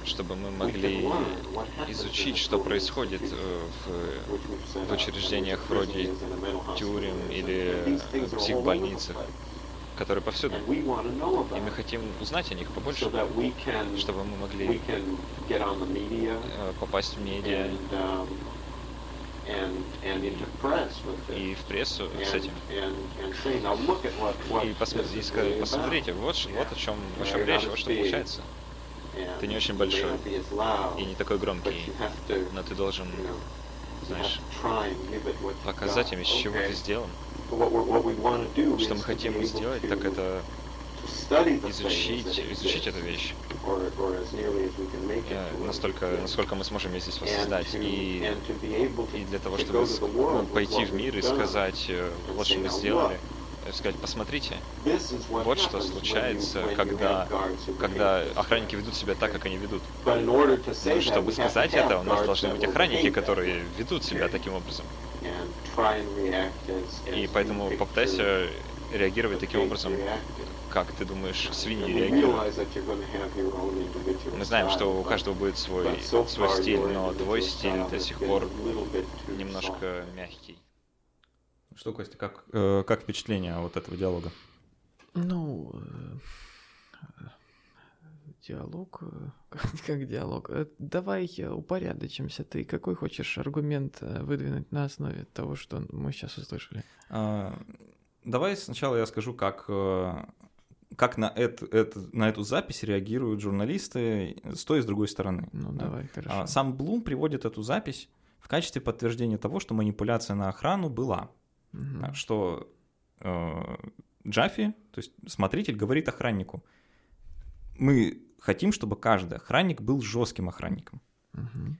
чтобы мы могли изучить, что происходит э, в, в учреждениях вроде тюрем или психбольницах, которые повсюду. И мы хотим узнать о них побольше, чтобы мы могли э, попасть в медиа um, и в прессу с этим. И, посмотри, и сказать, посмотрите, вот, вот о чем, о чем речь, вот что получается. Ты не очень большой и не такой громкий, но ты должен, знаешь, показать им, из чего ты сделан. Что мы хотим сделать, так это изучить, изучить эту вещь настолько, насколько мы сможем ее здесь воссоздать. И, и для того, чтобы ну, пойти в мир и сказать, э, вот что мы сделали, сказать, посмотрите, вот что случается, когда, когда охранники ведут себя так, как они ведут. Но чтобы сказать это, у нас должны быть охранники, которые ведут себя таким образом. И поэтому попытайся реагировать таким образом, как ты думаешь, свиньи реагируют? Мы знаем, что у каждого будет свой, свой стиль, но твой стиль до сих пор немножко мягкий. Что, Костя, как, э, как впечатление от этого диалога? Ну, э, диалог, э, как, как диалог. Э, давай упорядочимся. Ты какой хочешь аргумент выдвинуть на основе того, что мы сейчас услышали? А, давай сначала я скажу, как как на, это, это, на эту запись реагируют журналисты с той и с другой стороны. Ну, да? давай, хорошо. А, сам Блум приводит эту запись в качестве подтверждения того, что манипуляция на охрану была. Угу. Что э, Джаффи, то есть смотритель, говорит охраннику, мы хотим, чтобы каждый охранник был жестким охранником. Угу.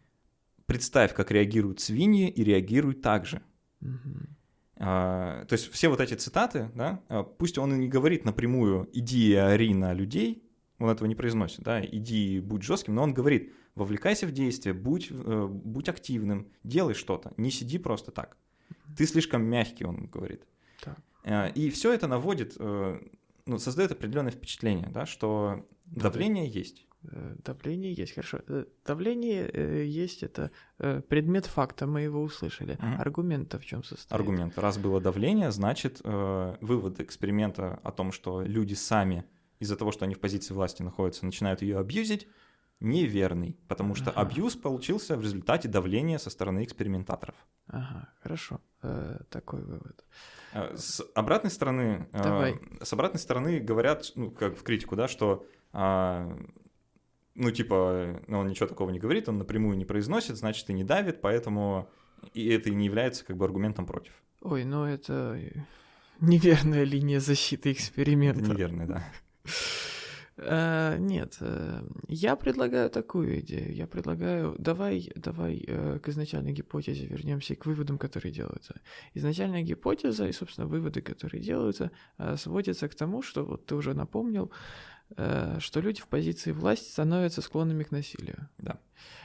Представь, как реагируют свиньи, и реагируй так же. Угу. А, то есть все вот эти цитаты, да, а, пусть он и не говорит напрямую «иди и ори на людей», он этого не произносит, да, «иди будь жестким», но он говорит «вовлекайся в действие, будь, э, будь активным, делай что-то, не сиди просто так». Ты слишком мягкий, он говорит. Так. А, и все это наводит, э, ну, создает определенное впечатление, да, что давление есть. Э, давление есть, хорошо. Э, давление э, есть, это предмет факта, мы его услышали. Угу. Аргумент в чем состоит? Аргумент. Раз было давление, значит, вывод эксперимента о том, что люди сами из-за того, что они в позиции власти находятся, начинают ее абьюзить, неверный, потому что ага. абьюз получился в результате давления со стороны экспериментаторов. Ага, хорошо, э, такой вывод. С обратной стороны, Давай. Э, с обратной стороны говорят, ну, как в критику, да, что э, ну, типа, ну, он ничего такого не говорит, он напрямую не произносит, значит, и не давит, поэтому и это и не является как бы аргументом против. Ой, ну это неверная линия защиты эксперимента. Это неверная, да. Uh, нет, uh, я предлагаю такую идею. Я предлагаю, давай, давай uh, к изначальной гипотезе вернемся к выводам, которые делаются. Изначальная гипотеза и, собственно, выводы, которые делаются, сводятся к тому, что вот ты уже напомнил, Э, что люди в позиции власти становятся склонными к насилию. Да.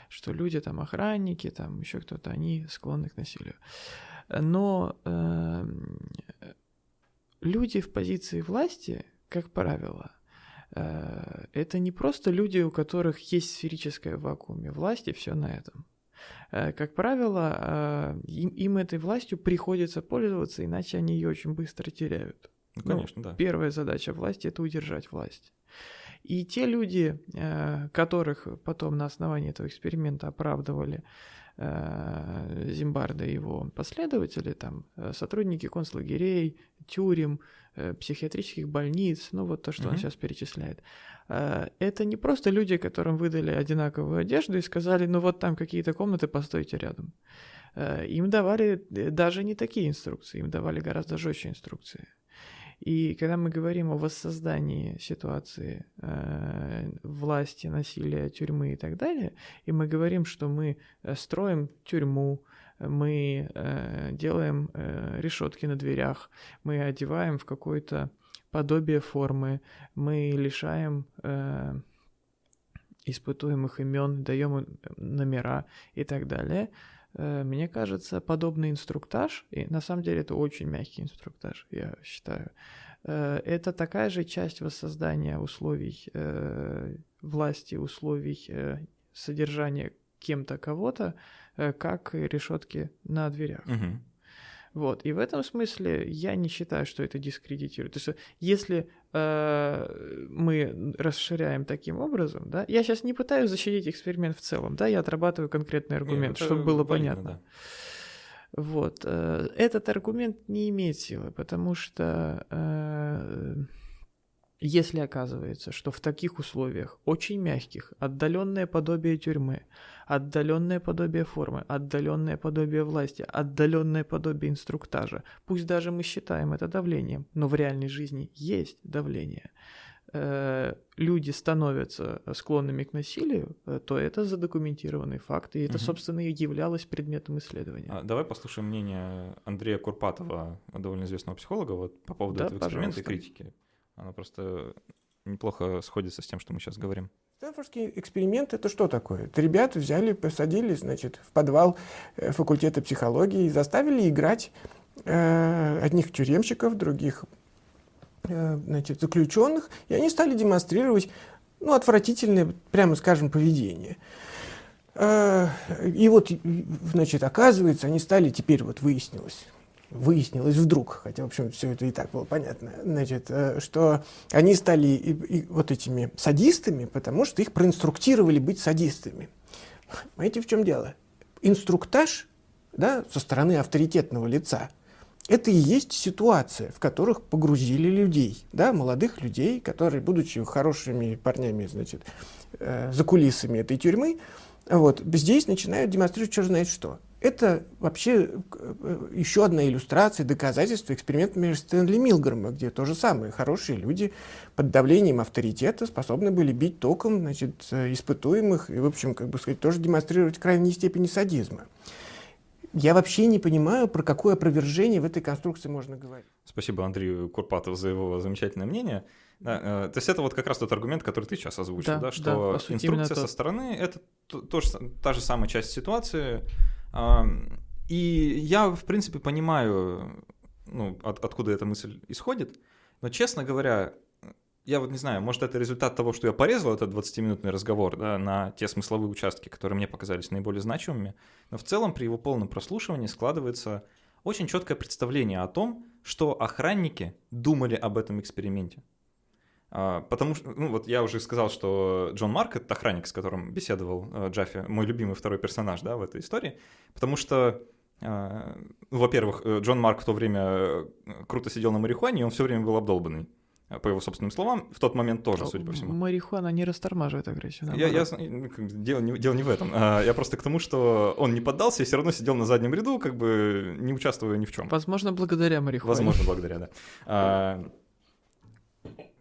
Что люди там охранники, там еще кто-то, они склонны к насилию. Но э, люди в позиции власти, как правило, э, это не просто люди, у которых есть сферическое вакууме власти, все на этом. Э, как правило, э, им, им этой властью приходится пользоваться, иначе они ее очень быстро теряют. Ну, конечно, ну, да. Первая задача власти это удержать власть. И те люди, которых потом на основании этого эксперимента оправдывали Э, Зимбарда и его последователи, там, э, сотрудники концлагерей, тюрем, э, психиатрических больниц, ну вот то, что mm-hmm. он сейчас перечисляет. Это не просто люди, которым выдали одинаковую одежду и сказали, ну вот там какие-то комнаты, постойте рядом. Им давали даже не такие инструкции, им давали гораздо жестче инструкции. И когда мы говорим о воссоздании ситуации э, власти, насилия, тюрьмы и так далее, и мы говорим, что мы э, строим тюрьму, мы э, делаем э, решетки на дверях, мы одеваем в какое-то подобие формы, мы лишаем э, испытуемых имен, даем им номера и так далее – Э, мне кажется, подобный инструктаж, и на самом деле это очень мягкий инструктаж, я считаю, э, это такая же часть воссоздания условий э, власти, условий содержания кем-то кого-то, как решетки на дверях. Угу. Вот. И в этом смысле я не считаю, что это дискредитирует. То есть, если э, мы расширяем таким образом, да, я сейчас не пытаюсь защитить эксперимент в целом, да, я отрабатываю конкретный аргумент, Нет, чтобы было валидно, понятно. Да. Вот. Э, этот аргумент не имеет силы, потому что э, если оказывается, что в таких условиях, очень мягких, отдаленное подобие тюрьмы, отдаленное подобие формы, отдаленное подобие власти, отдаленное подобие инструктажа, пусть даже мы считаем это давлением, но в реальной жизни есть давление, э, люди становятся склонными к насилию, э, то это задокументированный факт, и это, угу. собственно, и являлось предметом исследования. А, давай послушаем мнение Андрея Курпатова, довольно известного психолога, вот по поводу да, этого эксперимента пожалуйста. и критики. Она просто неплохо сходится с тем, что мы сейчас говорим. Стэнфордский эксперимент — это что такое? Это ребята взяли, посадили, значит, в подвал э, факультета психологии и заставили играть э, одних тюремщиков, других э, значит, заключенных, и они стали демонстрировать ну, отвратительное, прямо скажем, поведение. Э, и вот, значит, оказывается, они стали, теперь вот выяснилось, выяснилось вдруг, хотя, в общем, все это и так было понятно, значит, э, что они стали и, и вот этими садистами, потому что их проинструктировали быть садистами. Понимаете, в чем дело? Инструктаж да, со стороны авторитетного лица – это и есть ситуация, в которых погрузили людей, да, молодых людей, которые, будучи хорошими парнями, значит, э, за кулисами этой тюрьмы, вот, здесь начинают демонстрировать черт знает что. Это вообще э, еще одна иллюстрация, доказательство эксперимента между Стэнли Милгрома, где то же самое. Хорошие люди под давлением авторитета способны были бить током значит, э, испытуемых и, в общем, как бы сказать, тоже демонстрировать крайней степени садизма. Я вообще не понимаю, про какое опровержение в этой конструкции можно говорить. Спасибо Андрею Курпатову за его замечательное мнение. Да, э, то есть это вот как раз тот аргумент, который ты сейчас озвучил, да, да что да, сути, инструкция со стороны — это тоже та же самая часть ситуации, и я, в принципе, понимаю, ну, от, откуда эта мысль исходит, но, честно говоря, я вот не знаю, может, это результат того, что я порезал этот 20-минутный разговор да, на те смысловые участки, которые мне показались наиболее значимыми, но в целом при его полном прослушивании складывается очень четкое представление о том, что охранники думали об этом эксперименте. А, потому что, ну вот я уже сказал, что Джон Марк — это охранник, с которым беседовал э, Джаффи, мой любимый второй персонаж, да, в этой истории, потому что а, ну, во-первых, э, Джон Марк в то время э, круто сидел на марихуане, и он все время был обдолбанный. По его собственным словам, в тот момент тоже, судя по всему. Марихуана не растормаживает агрессию. Я, я, ну, дело, не, дело не в этом. А, я просто к тому, что он не поддался и все равно сидел на заднем ряду, как бы не участвуя ни в чем. Возможно, благодаря марихуане. Возможно, благодаря, да.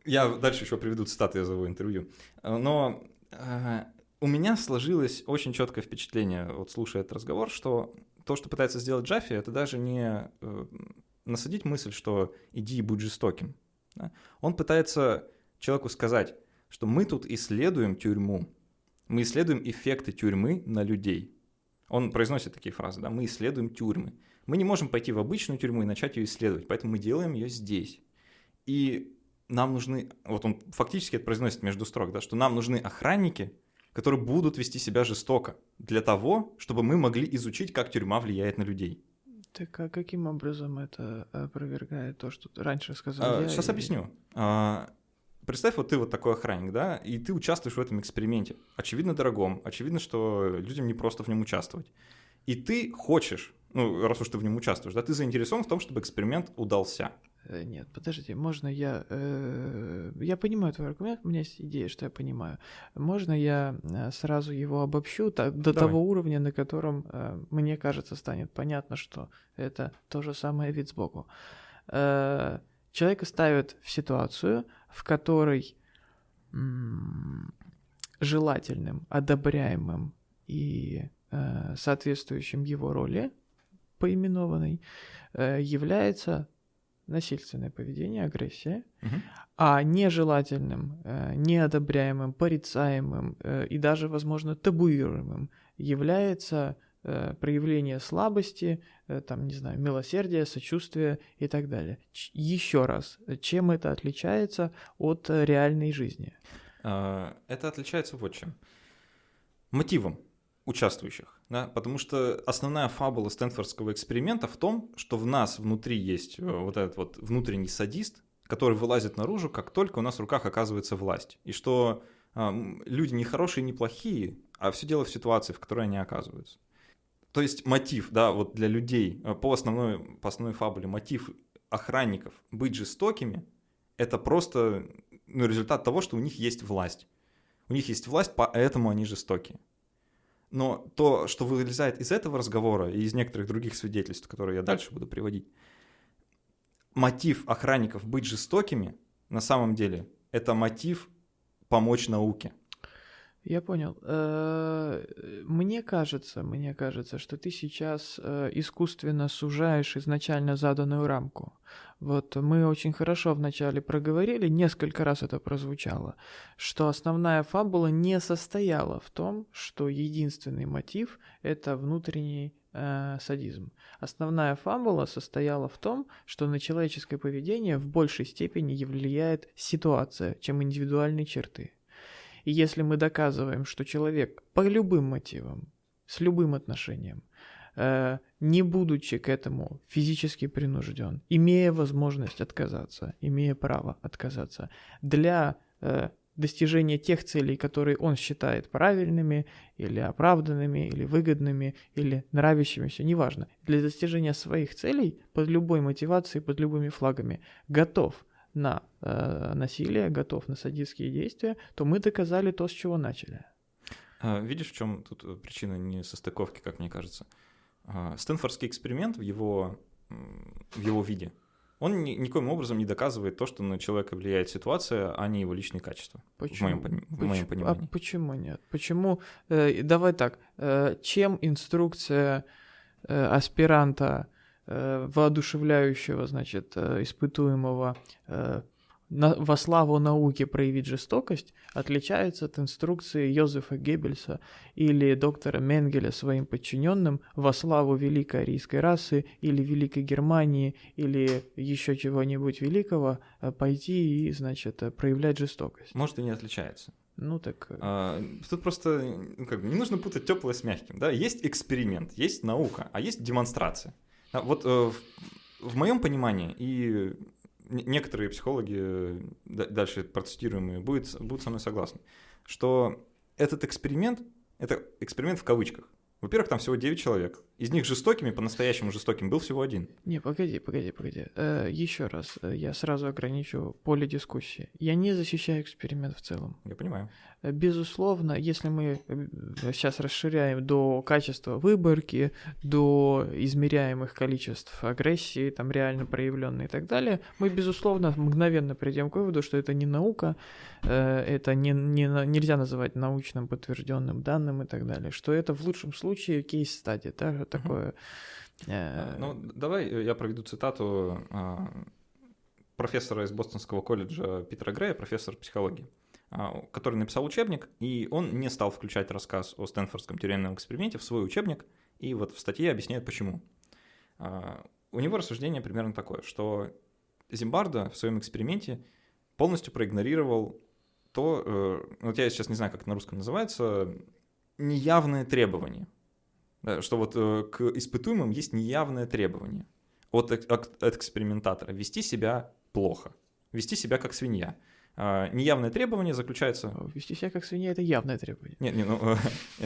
Я дальше еще приведу цитаты из его интервью. Но э, у меня сложилось очень четкое впечатление, вот слушая этот разговор, что то, что пытается сделать Джаффи, это даже не э, насадить мысль, что иди и будь жестоким. Он пытается человеку сказать, что мы тут исследуем тюрьму, мы исследуем эффекты тюрьмы на людей. Он произносит такие фразы, да, мы исследуем тюрьмы. Мы не можем пойти в обычную тюрьму и начать ее исследовать, поэтому мы делаем ее здесь. И нам нужны, вот он фактически это произносит между строк, да, что нам нужны охранники, которые будут вести себя жестоко для того, чтобы мы могли изучить, как тюрьма влияет на людей. Так а каким образом это опровергает то, что ты раньше сказал? А, я сейчас и... объясню. А, представь, вот ты вот такой охранник, да, и ты участвуешь в этом эксперименте. Очевидно, дорогом, очевидно, что людям не просто в нем участвовать. И ты хочешь, ну, раз уж ты в нем участвуешь, да, ты заинтересован в том, чтобы эксперимент удался. Э, нет, подождите, можно я... Э, я понимаю твой аргумент, у меня есть идея, что я понимаю. Можно я э, сразу его обобщу так, до Давай. того уровня, на котором, э, мне кажется, станет понятно, что это то же самое вид сбоку. Э, человека ставят в ситуацию, в которой м- желательным, одобряемым и э, соответствующим его роли поименованной э, является насильственное поведение, агрессия, угу. а нежелательным, э, неодобряемым, порицаемым э, и даже, возможно, табуируемым является э, проявление слабости, там, не знаю, милосердия, сочувствия и так далее. Ч- еще раз, чем это отличается от реальной жизни? А, это отличается вот чем. Мотивом участвующих, да, потому что основная фабула Стэнфордского эксперимента в том, что в нас внутри есть э, вот этот вот внутренний садист, который вылазит наружу, как только у нас в руках оказывается власть, и что э, люди не хорошие, не плохие, а все дело в ситуации, в которой они оказываются. То есть мотив, да, вот для людей э, по основной, по основной фабуле, мотив охранников быть жестокими, это просто ну, результат того, что у них есть власть. У них есть власть, поэтому они жестокие. Но то, что вылезает из этого разговора и из некоторых других свидетельств, которые я дальше буду приводить, мотив охранников быть жестокими, на самом деле, это мотив помочь науке. Я понял. Э, мне кажется, мне кажется, что ты сейчас э, искусственно сужаешь изначально заданную рамку. Вот мы очень хорошо вначале проговорили, несколько раз это прозвучало, что основная фабула не состояла в том, что единственный мотив это внутренний э, садизм. Основная фабула состояла в том, что на человеческое поведение в большей степени влияет ситуация, чем индивидуальные черты. И если мы доказываем, что человек по любым мотивам, с любым отношением, э, не будучи к этому физически принужден, имея возможность отказаться, имея право отказаться, для э, достижения тех целей, которые он считает правильными или оправданными, или выгодными, или нравящимися, неважно, для достижения своих целей под любой мотивацией, под любыми флагами, готов на э, насилие, готов на садистские действия, то мы доказали то, с чего начали. А, видишь, в чем тут э, причина несостыковки, как мне кажется? А, Стэнфордский эксперимент в его, в его виде, он ни, никоим образом не доказывает то, что на человека влияет ситуация, а не его личные качества. Почему? В моем, в моем а понимании. А почему нет? Почему? Э, давай так. Э, чем инструкция э, аспиранта Э, воодушевляющего, значит, э, испытуемого э, на, во славу науки проявить жестокость отличается от инструкции Йозефа Геббельса или доктора Менгеля своим подчиненным во славу великой арийской расы или великой Германии или еще чего-нибудь великого пойти и, значит, проявлять жестокость. Может, и не отличается. Ну так. А, тут просто ну, как бы, не нужно путать теплое с мягким. Да? Есть эксперимент, есть наука, а есть демонстрация. А вот э, в моем понимании, и некоторые психологи, э, дальше процитируемые, будут, будут со мной согласны, что этот эксперимент, это эксперимент в кавычках. Во-первых, там всего 9 человек. Из них жестокими, по-настоящему жестоким, был всего один. Не, погоди, погоди, погоди. Э, еще раз, э, я сразу ограничу поле дискуссии. Я не защищаю эксперимент в целом. Я понимаю. Э, безусловно, если мы э, сейчас расширяем до качества выборки, до измеряемых количеств агрессии, там реально проявленной и так далее, мы, безусловно, мгновенно придем к выводу, что это не наука, это не, не, нельзя называть научным подтвержденным данным и так далее, что это в лучшем случае кейс-стадия, да, такое. Э, ну, давай я проведу цитату а, профессора из Бостонского колледжа Питера Грея, профессор психологии, а, который написал учебник, и он не стал включать рассказ о Стэнфордском тюремном эксперименте в свой учебник, и вот в статье объясняет почему. А, у него рассуждение примерно такое, что Зимбарда в своем эксперименте полностью проигнорировал то, э, вот я сейчас не знаю, как это на русском называется, неявные требования. Да, что вот э, к испытуемым есть неявное требование от, от, экспериментатора вести себя плохо, вести себя как свинья. А, неявное требование заключается... Вести себя как свинья — это явное требование. Нет, не, ну,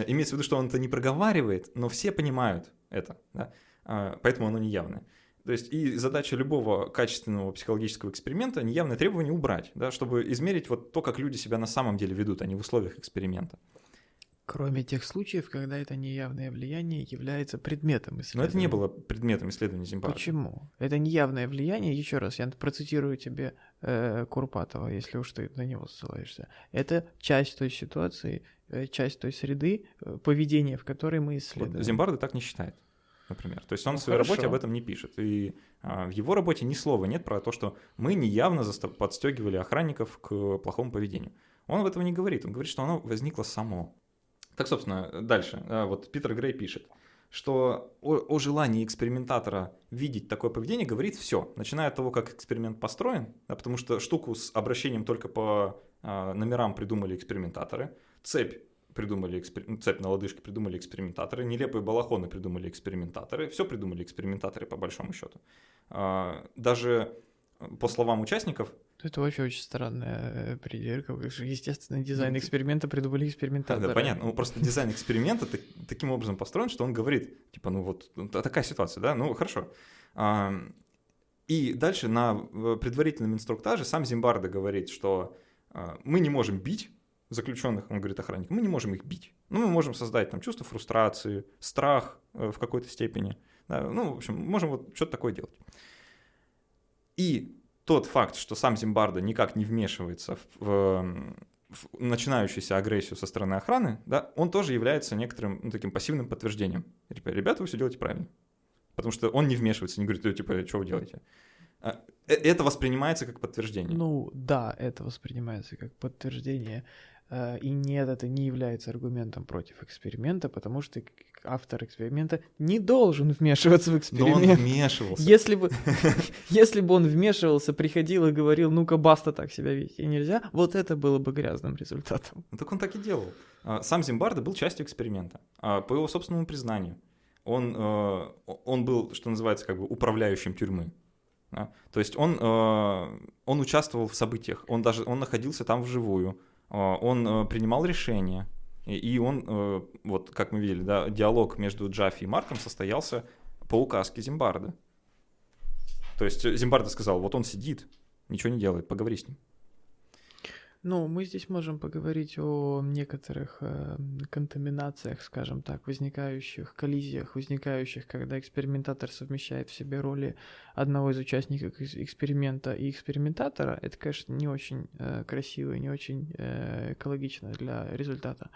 имеется в виду, что он это не проговаривает, но все понимают это, да? А, поэтому оно неявное. То есть и задача любого качественного психологического эксперимента неявное требование убрать, да, чтобы измерить вот то, как люди себя на самом деле ведут, а не в условиях эксперимента. Кроме тех случаев, когда это неявное влияние является предметом исследования. Но это не было предметом исследования Зимбабве. Почему? Это неявное влияние, еще раз, я процитирую тебе э, Курпатова, если уж ты на него ссылаешься. Это часть той ситуации, э, часть той среды, э, поведения, в которой мы исследуем. Вот Зимбарда так не считает например. То есть он ну, в своей хорошо. работе об этом не пишет. И а, в его работе ни слова нет про то, что мы неявно подстегивали охранников к плохому поведению. Он в этом не говорит. Он говорит, что оно возникло само. Так, собственно, дальше. А, вот Питер Грей пишет, что о, о желании экспериментатора видеть такое поведение говорит все, начиная от того, как эксперимент построен, да, потому что штуку с обращением только по а, номерам придумали экспериментаторы, цепь придумали экспер... Цепь на лодыжке придумали экспериментаторы, нелепые балахоны придумали экспериментаторы, все придумали экспериментаторы по большому счету. А, даже по словам участников... Это вообще очень странная э, придирка. Естественно, дизайн ну, эксперимента придумали экспериментаторы. Да, да, понятно. Ну, просто дизайн эксперимента таким образом построен, что он говорит, типа, ну вот ну, такая ситуация, да, ну хорошо. И дальше на предварительном инструктаже сам Зимбарда говорит, что а, мы не можем бить заключенных, он говорит охранник, мы не можем их бить. Ну, мы можем создать там чувство фрустрации, страх э, в какой-то степени. Да, ну, в общем, можем вот что-то такое делать. И тот факт, что сам Зимбарда никак не вмешивается в, в, в начинающуюся агрессию со стороны охраны, да, он тоже является некоторым ну, таким пассивным подтверждением. Типа, ребята, вы все делаете правильно. Потому что он не вмешивается, не говорит, типа, что вы делаете. А, э, это воспринимается как подтверждение. Ну да, это воспринимается как подтверждение. Э, и нет, это не является аргументом против эксперимента, потому что автор эксперимента не должен вмешиваться в эксперимент. Но он вмешивался. Если бы, если бы он вмешивался, приходил и говорил, ну-ка, баста, так себя вести нельзя, вот это было бы грязным результатом. Ну, так он так и делал. А, сам Зимбарда был частью эксперимента, а, по его собственному признанию. Он, э, он был, что называется, как бы управляющим тюрьмы. То есть он, э, он участвовал в событиях, он даже он находился там вживую, он э, принимал решения, и он, э, вот как мы видели, да, диалог между Джаффи и Марком состоялся по указке Зимбарда. То есть Зимбарда сказал, вот он сидит, ничего не делает, поговори с ним. Ну, мы здесь можем поговорить о некоторых э, контаминациях, скажем так, возникающих, коллизиях, возникающих, когда экспериментатор совмещает в себе роли одного из участников эксперимента и экспериментатора. Это, конечно, не очень э, красиво и не очень э, экологично для результата.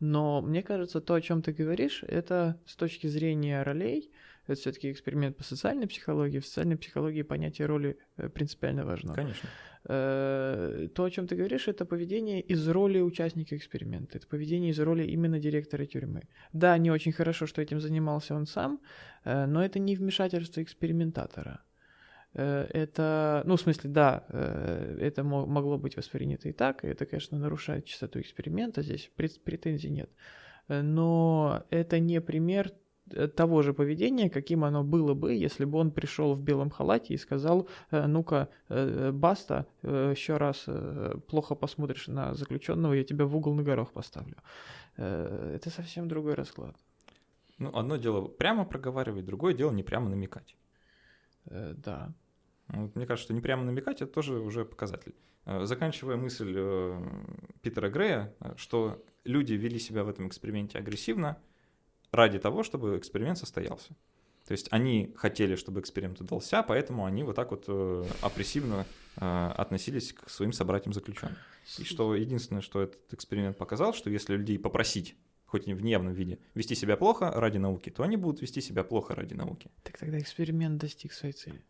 Но мне кажется, то, о чем ты говоришь, это с точки зрения ролей, это все-таки эксперимент по социальной психологии. В социальной психологии понятие роли э, принципиально важно. Конечно. Э, то, о чем ты говоришь, это поведение из роли участника эксперимента. Это поведение из роли именно директора тюрьмы. Да, не очень хорошо, что этим занимался он сам, э, но это не вмешательство экспериментатора. Это, ну, в смысле, да, это могло быть воспринято и так, и это, конечно, нарушает чистоту эксперимента, здесь претензий нет. Но это не пример того же поведения, каким оно было бы, если бы он пришел в белом халате и сказал, «Э, ну-ка, э, баста, еще раз плохо посмотришь на заключенного, я тебя в угол на горох поставлю. Это совсем другой расклад. Ну, одно дело прямо проговаривать, другое дело не прямо намекать. Да. Вот, мне кажется, что не прямо намекать это тоже уже показатель. Заканчивая мысль Питера Грея, что люди вели себя в этом эксперименте агрессивно, ради того, чтобы эксперимент состоялся. То есть они хотели, чтобы эксперимент удался, поэтому они вот так вот э, опрессивно э, относились к своим собратьям заключенным. И что единственное, что этот эксперимент показал, что если людей попросить хоть и в неявном виде, вести себя плохо ради науки, то они будут вести себя плохо ради науки. Так тогда эксперимент достиг своей цели.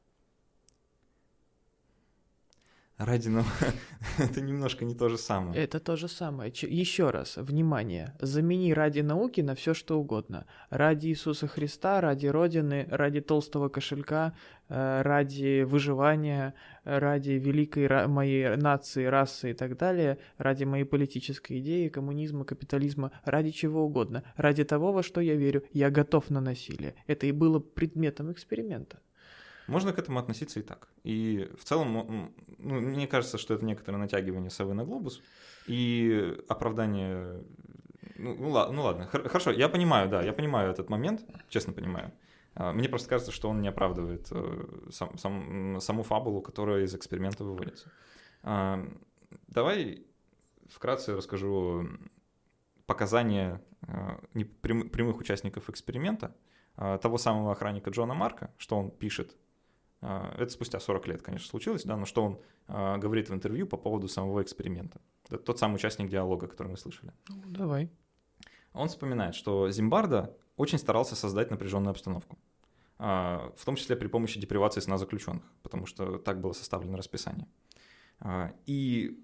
Ради науки. это немножко не то же самое. Это то же самое. Еще раз, внимание, замени ради науки на все что угодно. Ради Иисуса Христа, ради Родины, ради толстого кошелька, э, ради выживания, ради великой моей нации, расы и так далее, ради моей политической идеи, коммунизма, капитализма, ради чего угодно, ради того, во что я верю, я готов на насилие. Это и было предметом эксперимента. Можно к этому относиться и так. И в целом, ну, мне кажется, что это некоторое натягивание совы на глобус и оправдание... Ну, ну ну ладно, хор- хорошо, я понимаю, да, я понимаю этот момент, честно понимаю. А, Мне просто кажется, что он не оправдывает э, сам- сам- саму фабулу, которая из эксперимента выводится. А, Давай вкратце расскажу показания прям- прямых участников эксперимента, а, того самого охранника Джона Марка, что он пишет а, это спустя 40 лет, конечно, случилось, да, но что он а, говорит в интервью по поводу самого эксперимента. Это тот самый участник диалога, который мы слышали. Ну, давай. Он вспоминает, что Зимбарда очень старался создать напряженную обстановку, а, в том числе при помощи депривации сна заключенных, потому что так было составлено расписание. А, И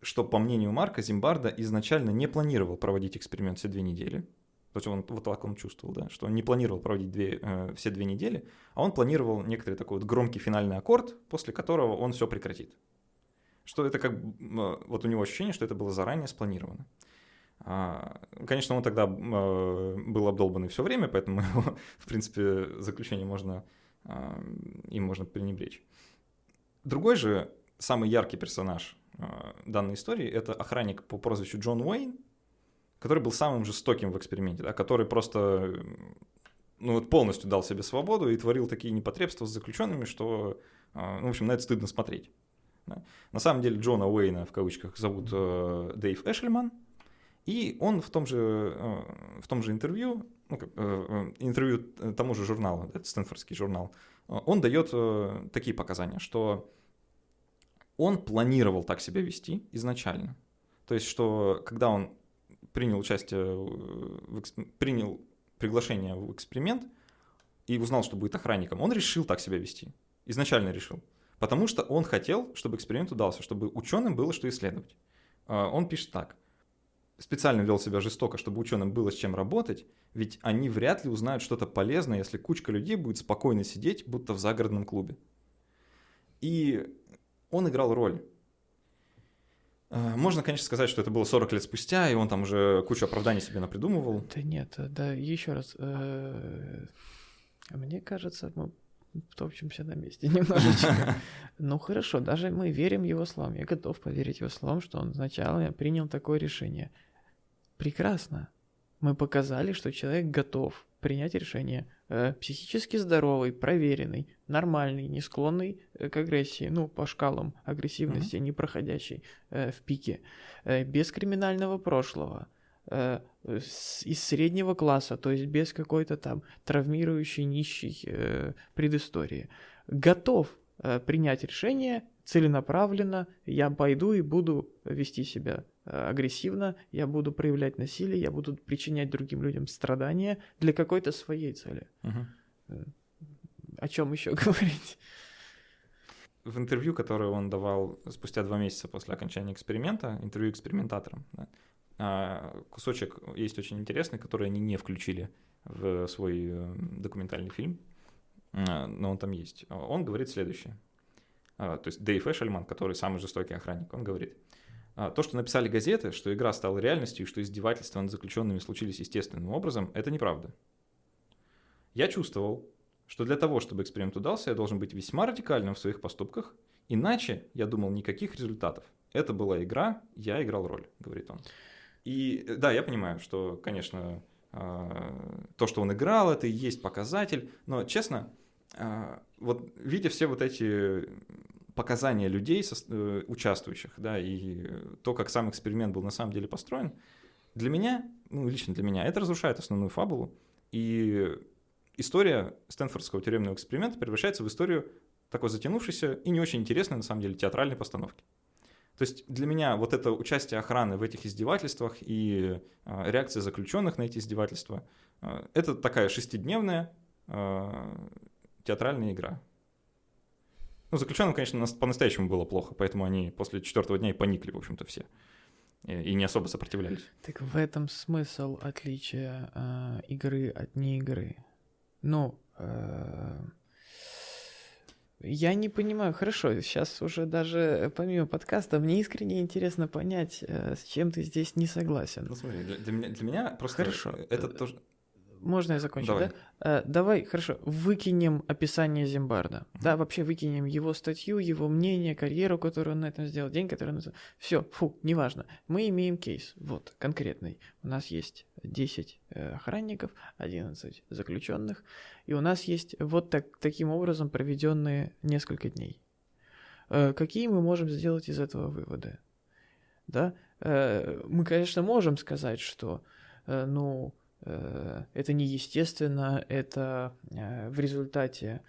что, по мнению Марка, Зимбарда изначально не планировал проводить эксперимент все две недели, то есть он вот так он чувствовал, да, что он не планировал проводить две, э, все две недели, а он планировал некоторый такой вот громкий финальный аккорд, после которого он все прекратит. Что это как м, вот у него ощущение, что это было заранее спланировано. А, Конечно, он тогда э, был обдолбанный все время, поэтому его, в принципе, заключение можно, а, им можно пренебречь. Другой же, самый яркий персонаж а, данной истории, это охранник по прозвищу Джон Уэйн, который был самым жестоким в эксперименте, да, который просто ну, вот полностью дал себе свободу и творил такие непотребства с заключенными, что, а, ну, в общем, на это стыдно смотреть. да. На самом деле Джона Уэйна в кавычках зовут э, Дэйв Эшельман, и он в том же, э, в том же интервью, ну, как, э, э, интервью тому же журналу, это Стэнфордский журнал, э, он дает э, такие показания, что он планировал так себя вести изначально. То есть, что когда он принял участие, в принял приглашение в эксперимент и узнал, что будет охранником, он решил так себя вести. Изначально решил. Потому что он хотел, чтобы эксперимент удался, чтобы ученым было что исследовать. А, Он пишет так. Специально вел себя жестоко, чтобы ученым было с чем работать, ведь они вряд ли узнают что-то полезное, если кучка людей будет спокойно сидеть, будто в загородном клубе. И он играл роль. А, Можно, конечно, сказать, что это было 40 лет спустя, и он там уже кучу оправданий себе напридумывал. Да нет, э, да, еще раз. э, Мне кажется, мы топчемся на месте немножечко. Ну хорошо, даже мы верим его словам. Я готов поверить его словам, что он сначала принял такое решение. Прекрасно. Мы показали, что человек готов принять решение. Э, Психически здоровый, проверенный, нормальный, не склонный э, к агрессии, ну, по шкалам агрессивности, не проходящий э, в пике, э, без криминального прошлого, э, с- из среднего класса, то есть без какой-то там травмирующей, нищей э, предыстории. Готов э, принять решение целенаправленно, я пойду и буду вести себя агрессивно, я буду проявлять насилие, я буду причинять другим людям страдания для какой-то своей цели. Мгм. О чем еще говорить? в интервью, которое он давал спустя два месяца после окончания эксперимента, интервью экспериментаторам, да, а, кусочек есть очень интересный, который они не включили в свой э, документальный фильм, но он там есть. Он говорит следующее. А, То есть Дэйв Эшельман, который самый жестокий охранник, он говорит, «А, то, что написали газеты, что игра стала реальностью и что издевательства над заключенными случились естественным образом, это неправда. Я чувствовал, что для того, чтобы эксперимент удался, я должен быть весьма радикальным в своих поступках, иначе, я думал, никаких результатов. Это была игра, я играл роль, говорит он. И э, да, я понимаю, что, конечно, а, то, что он играл, это и есть показатель, но, честно, а, вот видя все вот эти показания людей, э, участвующих, да, и то, как сам эксперимент был на самом деле построен, для меня, ну, лично для меня, это разрушает основную фабулу, и история Стэнфордского тюремного эксперимента превращается в историю такой затянувшейся и не очень интересной, на самом деле, театральной постановки. То есть для меня вот это участие охраны в этих издевательствах и а, реакция заключенных на эти издевательства, а, это такая шестидневная театральная игра. Ну, заключенным, конечно, нас- по-настоящему было плохо, поэтому они после четвертого дня и поникли, в общем-то, все. И, не особо сопротивлялись. Так в этом смысл отличия э, игры от не игры. Ну, э, я не понимаю, хорошо, сейчас уже даже э, помимо подкаста, мне искренне интересно понять, э, с чем ты здесь не согласен. Ну, смотри, для, для меня, для меня просто Хорошо. это тоже... Можно я закончу, Давай. да? Э, давай, хорошо, выкинем описание Зимбарда. Да, вообще выкинем его статью, его мнение, карьеру, которую он на этом сделал, день, который он... Все, фу, неважно. Мы имеем кейс, вот, конкретный. У нас есть 10 э, охранников, 11 заключенных, и у нас есть вот так, таким образом проведенные несколько дней. Э, какие мы можем сделать из этого выводы? Да? Мы, конечно, можем сказать, что, ну, это неестественно, это э, в результате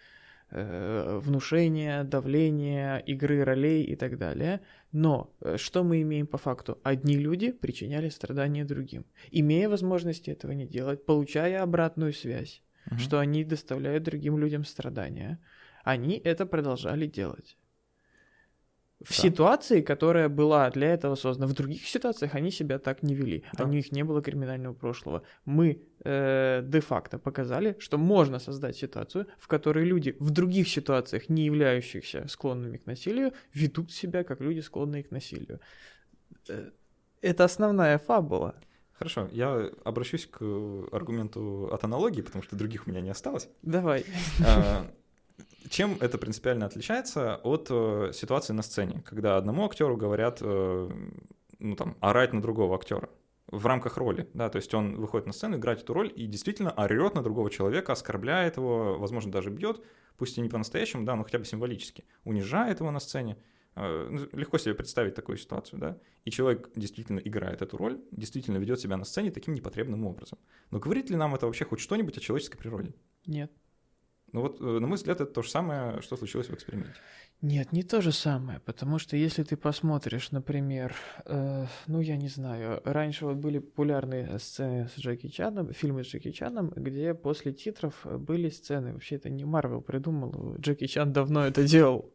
э, внушения, давления, игры ролей и так далее. Но э, что мы имеем по факту? Одни люди причиняли страдания другим, имея возможности этого не делать, получая обратную связь, Мгм. что они доставляют другим людям страдания. Они это продолжали делать. В Да. ситуации, которая была для этого создана, в других ситуациях они себя так не вели. Да. У них не было криминального прошлого. Мы э, де-факто показали, что можно создать ситуацию, в которой люди в других ситуациях, не являющихся склонными к насилию, ведут себя как люди, склонные к насилию. Э, Это основная фабула. Хорошо, я обращусь к аргументу от аналогии, потому что других у меня не осталось. Давай. А, Чем это принципиально отличается от э, ситуации на сцене, когда одному актеру говорят, э, ну там, орать на другого актера в рамках роли, да, то есть он выходит на сцену играть эту роль и действительно орет на другого человека, оскорбляет его, возможно, даже бьет, пусть и не по-настоящему, да, но хотя бы символически, унижает его на сцене. Э, ну, Легко себе представить такую ситуацию, да, и человек действительно играет эту роль, действительно ведет себя на сцене таким непотребным образом. Но говорит ли нам это вообще хоть что-нибудь о человеческой природе? Нет. Ну вот, э, на мой взгляд, это то же самое, что случилось в эксперименте. Нет, не то же самое, потому что если ты посмотришь, например, э, ну я не знаю, раньше вот были популярные сцены с Джеки Чаном, фильмы с Джеки Чаном, где после титров были сцены, вообще это не Марвел придумал, Джеки Чан давно это делал.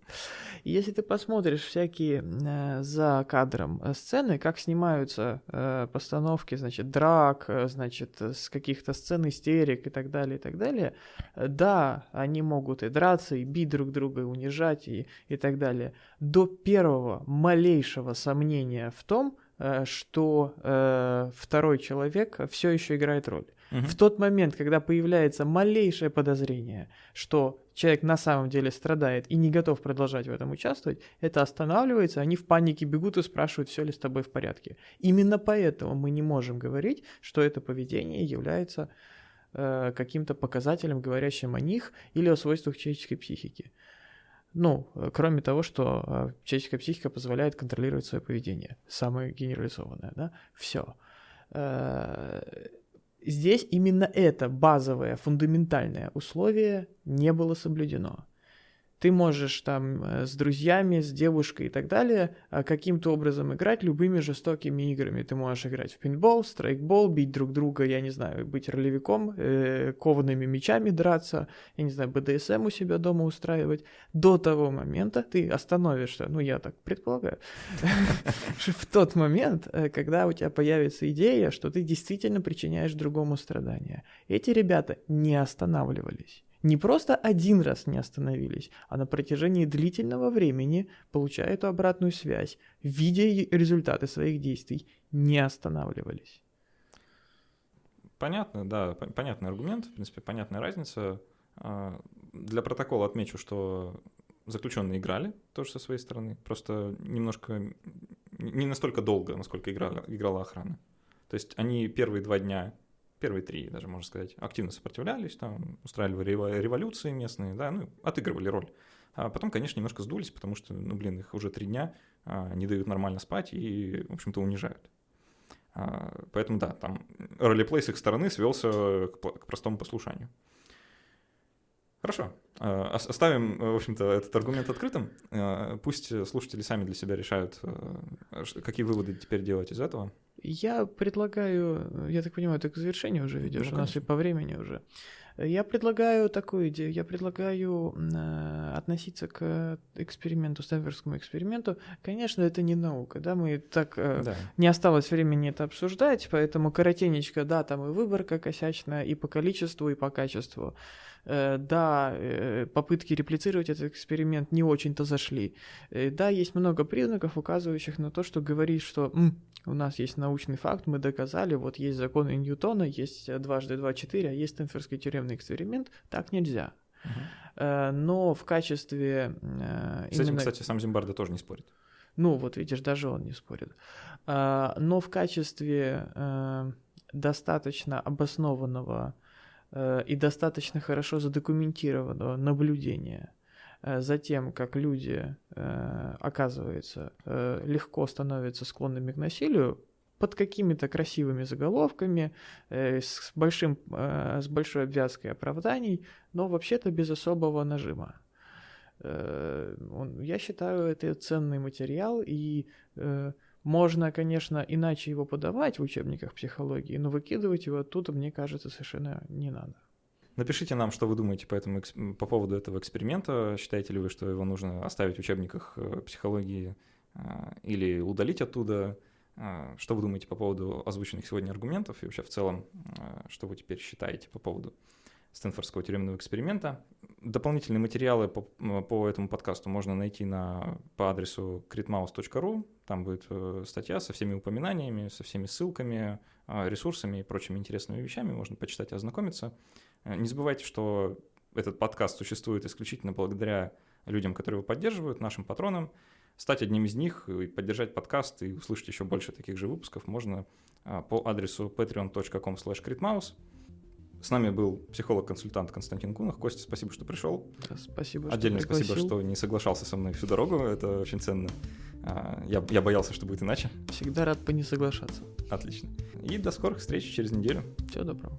И если ты посмотришь всякие э, за кадром э, сцены, как снимаются э, постановки, значит, драк, э, значит, с каких-то сцен истерик и так далее, и так далее, э, да, они могут и драться, и бить друг друга, и унижать, и, и так далее. До первого малейшего сомнения в том, э, что э, второй человек все еще играет роль. В тот момент, когда появляется малейшее подозрение, что человек на самом деле страдает и не готов продолжать в этом участвовать, это останавливается, они в панике бегут и спрашивают, все ли с тобой в порядке. Именно поэтому мы не можем говорить, что это поведение является э, каким-то показателем, говорящим о них или о свойствах человеческой психики. Ну, э, кроме того, что э, человеческая психика позволяет контролировать свое поведение. Самое генерализованное, да? Все. Здесь именно это базовое, фундаментальное условие не было соблюдено. Ты можешь там э, с друзьями, с девушкой и так далее э, каким-то образом играть любыми жестокими играми. Ты можешь играть в пинбол, страйкбол, бить друг друга, я не знаю, быть ролевиком, э, коваными мечами драться, я не знаю, БДСМ у себя дома устраивать. До того момента ты остановишься, ну я так предполагаю, в тот момент, когда у тебя появится идея, что ты действительно причиняешь другому страдания. Эти ребята не останавливались. Не просто один раз не остановились, а на протяжении длительного времени, получая эту обратную связь, видя результаты своих действий, не останавливались. Понятно, да, пон- понятный аргумент, в принципе, понятная разница. А, Для протокола отмечу, что заключенные играли тоже со своей стороны, просто немножко, не настолько долго, насколько играла, играла охрана. То есть они первые два дня, первые три даже, можно сказать, активно сопротивлялись, там, устраивали рево- революции местные, да, ну, отыгрывали роль. А потом, конечно, немножко сдулись, потому что, ну, блин, их уже три дня а, не дают нормально спать и, в общем-то, унижают. А, Поэтому да, там ролеплей с их стороны свелся к, к простому послушанию. Хорошо. А, ос- Оставим, в общем-то, этот аргумент открытым. А, Пусть слушатели сами для себя решают, ш- какие выводы теперь делать из этого. Я предлагаю, я так понимаю, ты к завершению уже ведешь, Ну, у нас и по времени уже. Я предлагаю такую идею. Я предлагаю э, относиться к эксперименту, Стэнфордскому эксперименту. Конечно, это не наука, да, мы так... Э, Да. не осталось времени это обсуждать, поэтому коротенечко, да, там и выборка косячная, и по количеству, и по качеству. Э, да, э, попытки реплицировать этот эксперимент не очень-то зашли. Э, да, есть много признаков, указывающих на то, что говорит, что «М, у нас есть научный факт, мы доказали, вот есть законы Ньютона, есть дважды два четыре, а есть Стэнфордский тюремный эксперимент, так нельзя. Э, но в качестве... С этим, именно- кстати, сам Зимбарда тоже не спорит. ну, вот видишь, даже он не спорит. Но в качестве достаточно обоснованного и достаточно хорошо задокументированного наблюдения э, за тем, как люди, э, оказывается, э, легко становятся склонными к насилию, под какими-то красивыми заголовками, э, с, большим, э, с большой обвязкой оправданий, но вообще-то без особого нажима. Э, я считаю, это ценный материал, и э, можно, конечно, иначе его подавать в учебниках психологии, но выкидывать его оттуда, мне кажется, совершенно не надо. Напишите нам, что вы думаете по, этому, по поводу этого эксперимента. Считаете ли вы, что его нужно оставить в учебниках э, психологии э, или удалить оттуда? Э, Что вы думаете по поводу озвученных сегодня аргументов и вообще в целом, что вы теперь считаете по поводу Стэнфордского тюремного эксперимента? Дополнительные материалы по, по этому подкасту можно найти на, по адресу critmouse.ru. Там будет э, статья со всеми упоминаниями, со всеми ссылками, э, ресурсами и прочими интересными вещами. Можно почитать и ознакомиться. Э, Не забывайте, что этот подкаст существует исключительно благодаря людям, которые его поддерживают, нашим патронам. Стать одним из них и поддержать подкаст и услышать еще больше таких же выпусков можно по адресу patreon.com. С нами был психолог-консультант Константин Кунах. Костя, спасибо, что пришел. Да, спасибо, Отдельно что спасибо, что не соглашался со мной всю дорогу. Это очень ценно. А, Я, я боялся, что будет иначе. Всегда рад по не соглашаться. Отлично. И до скорых встреч через неделю. Всего доброго.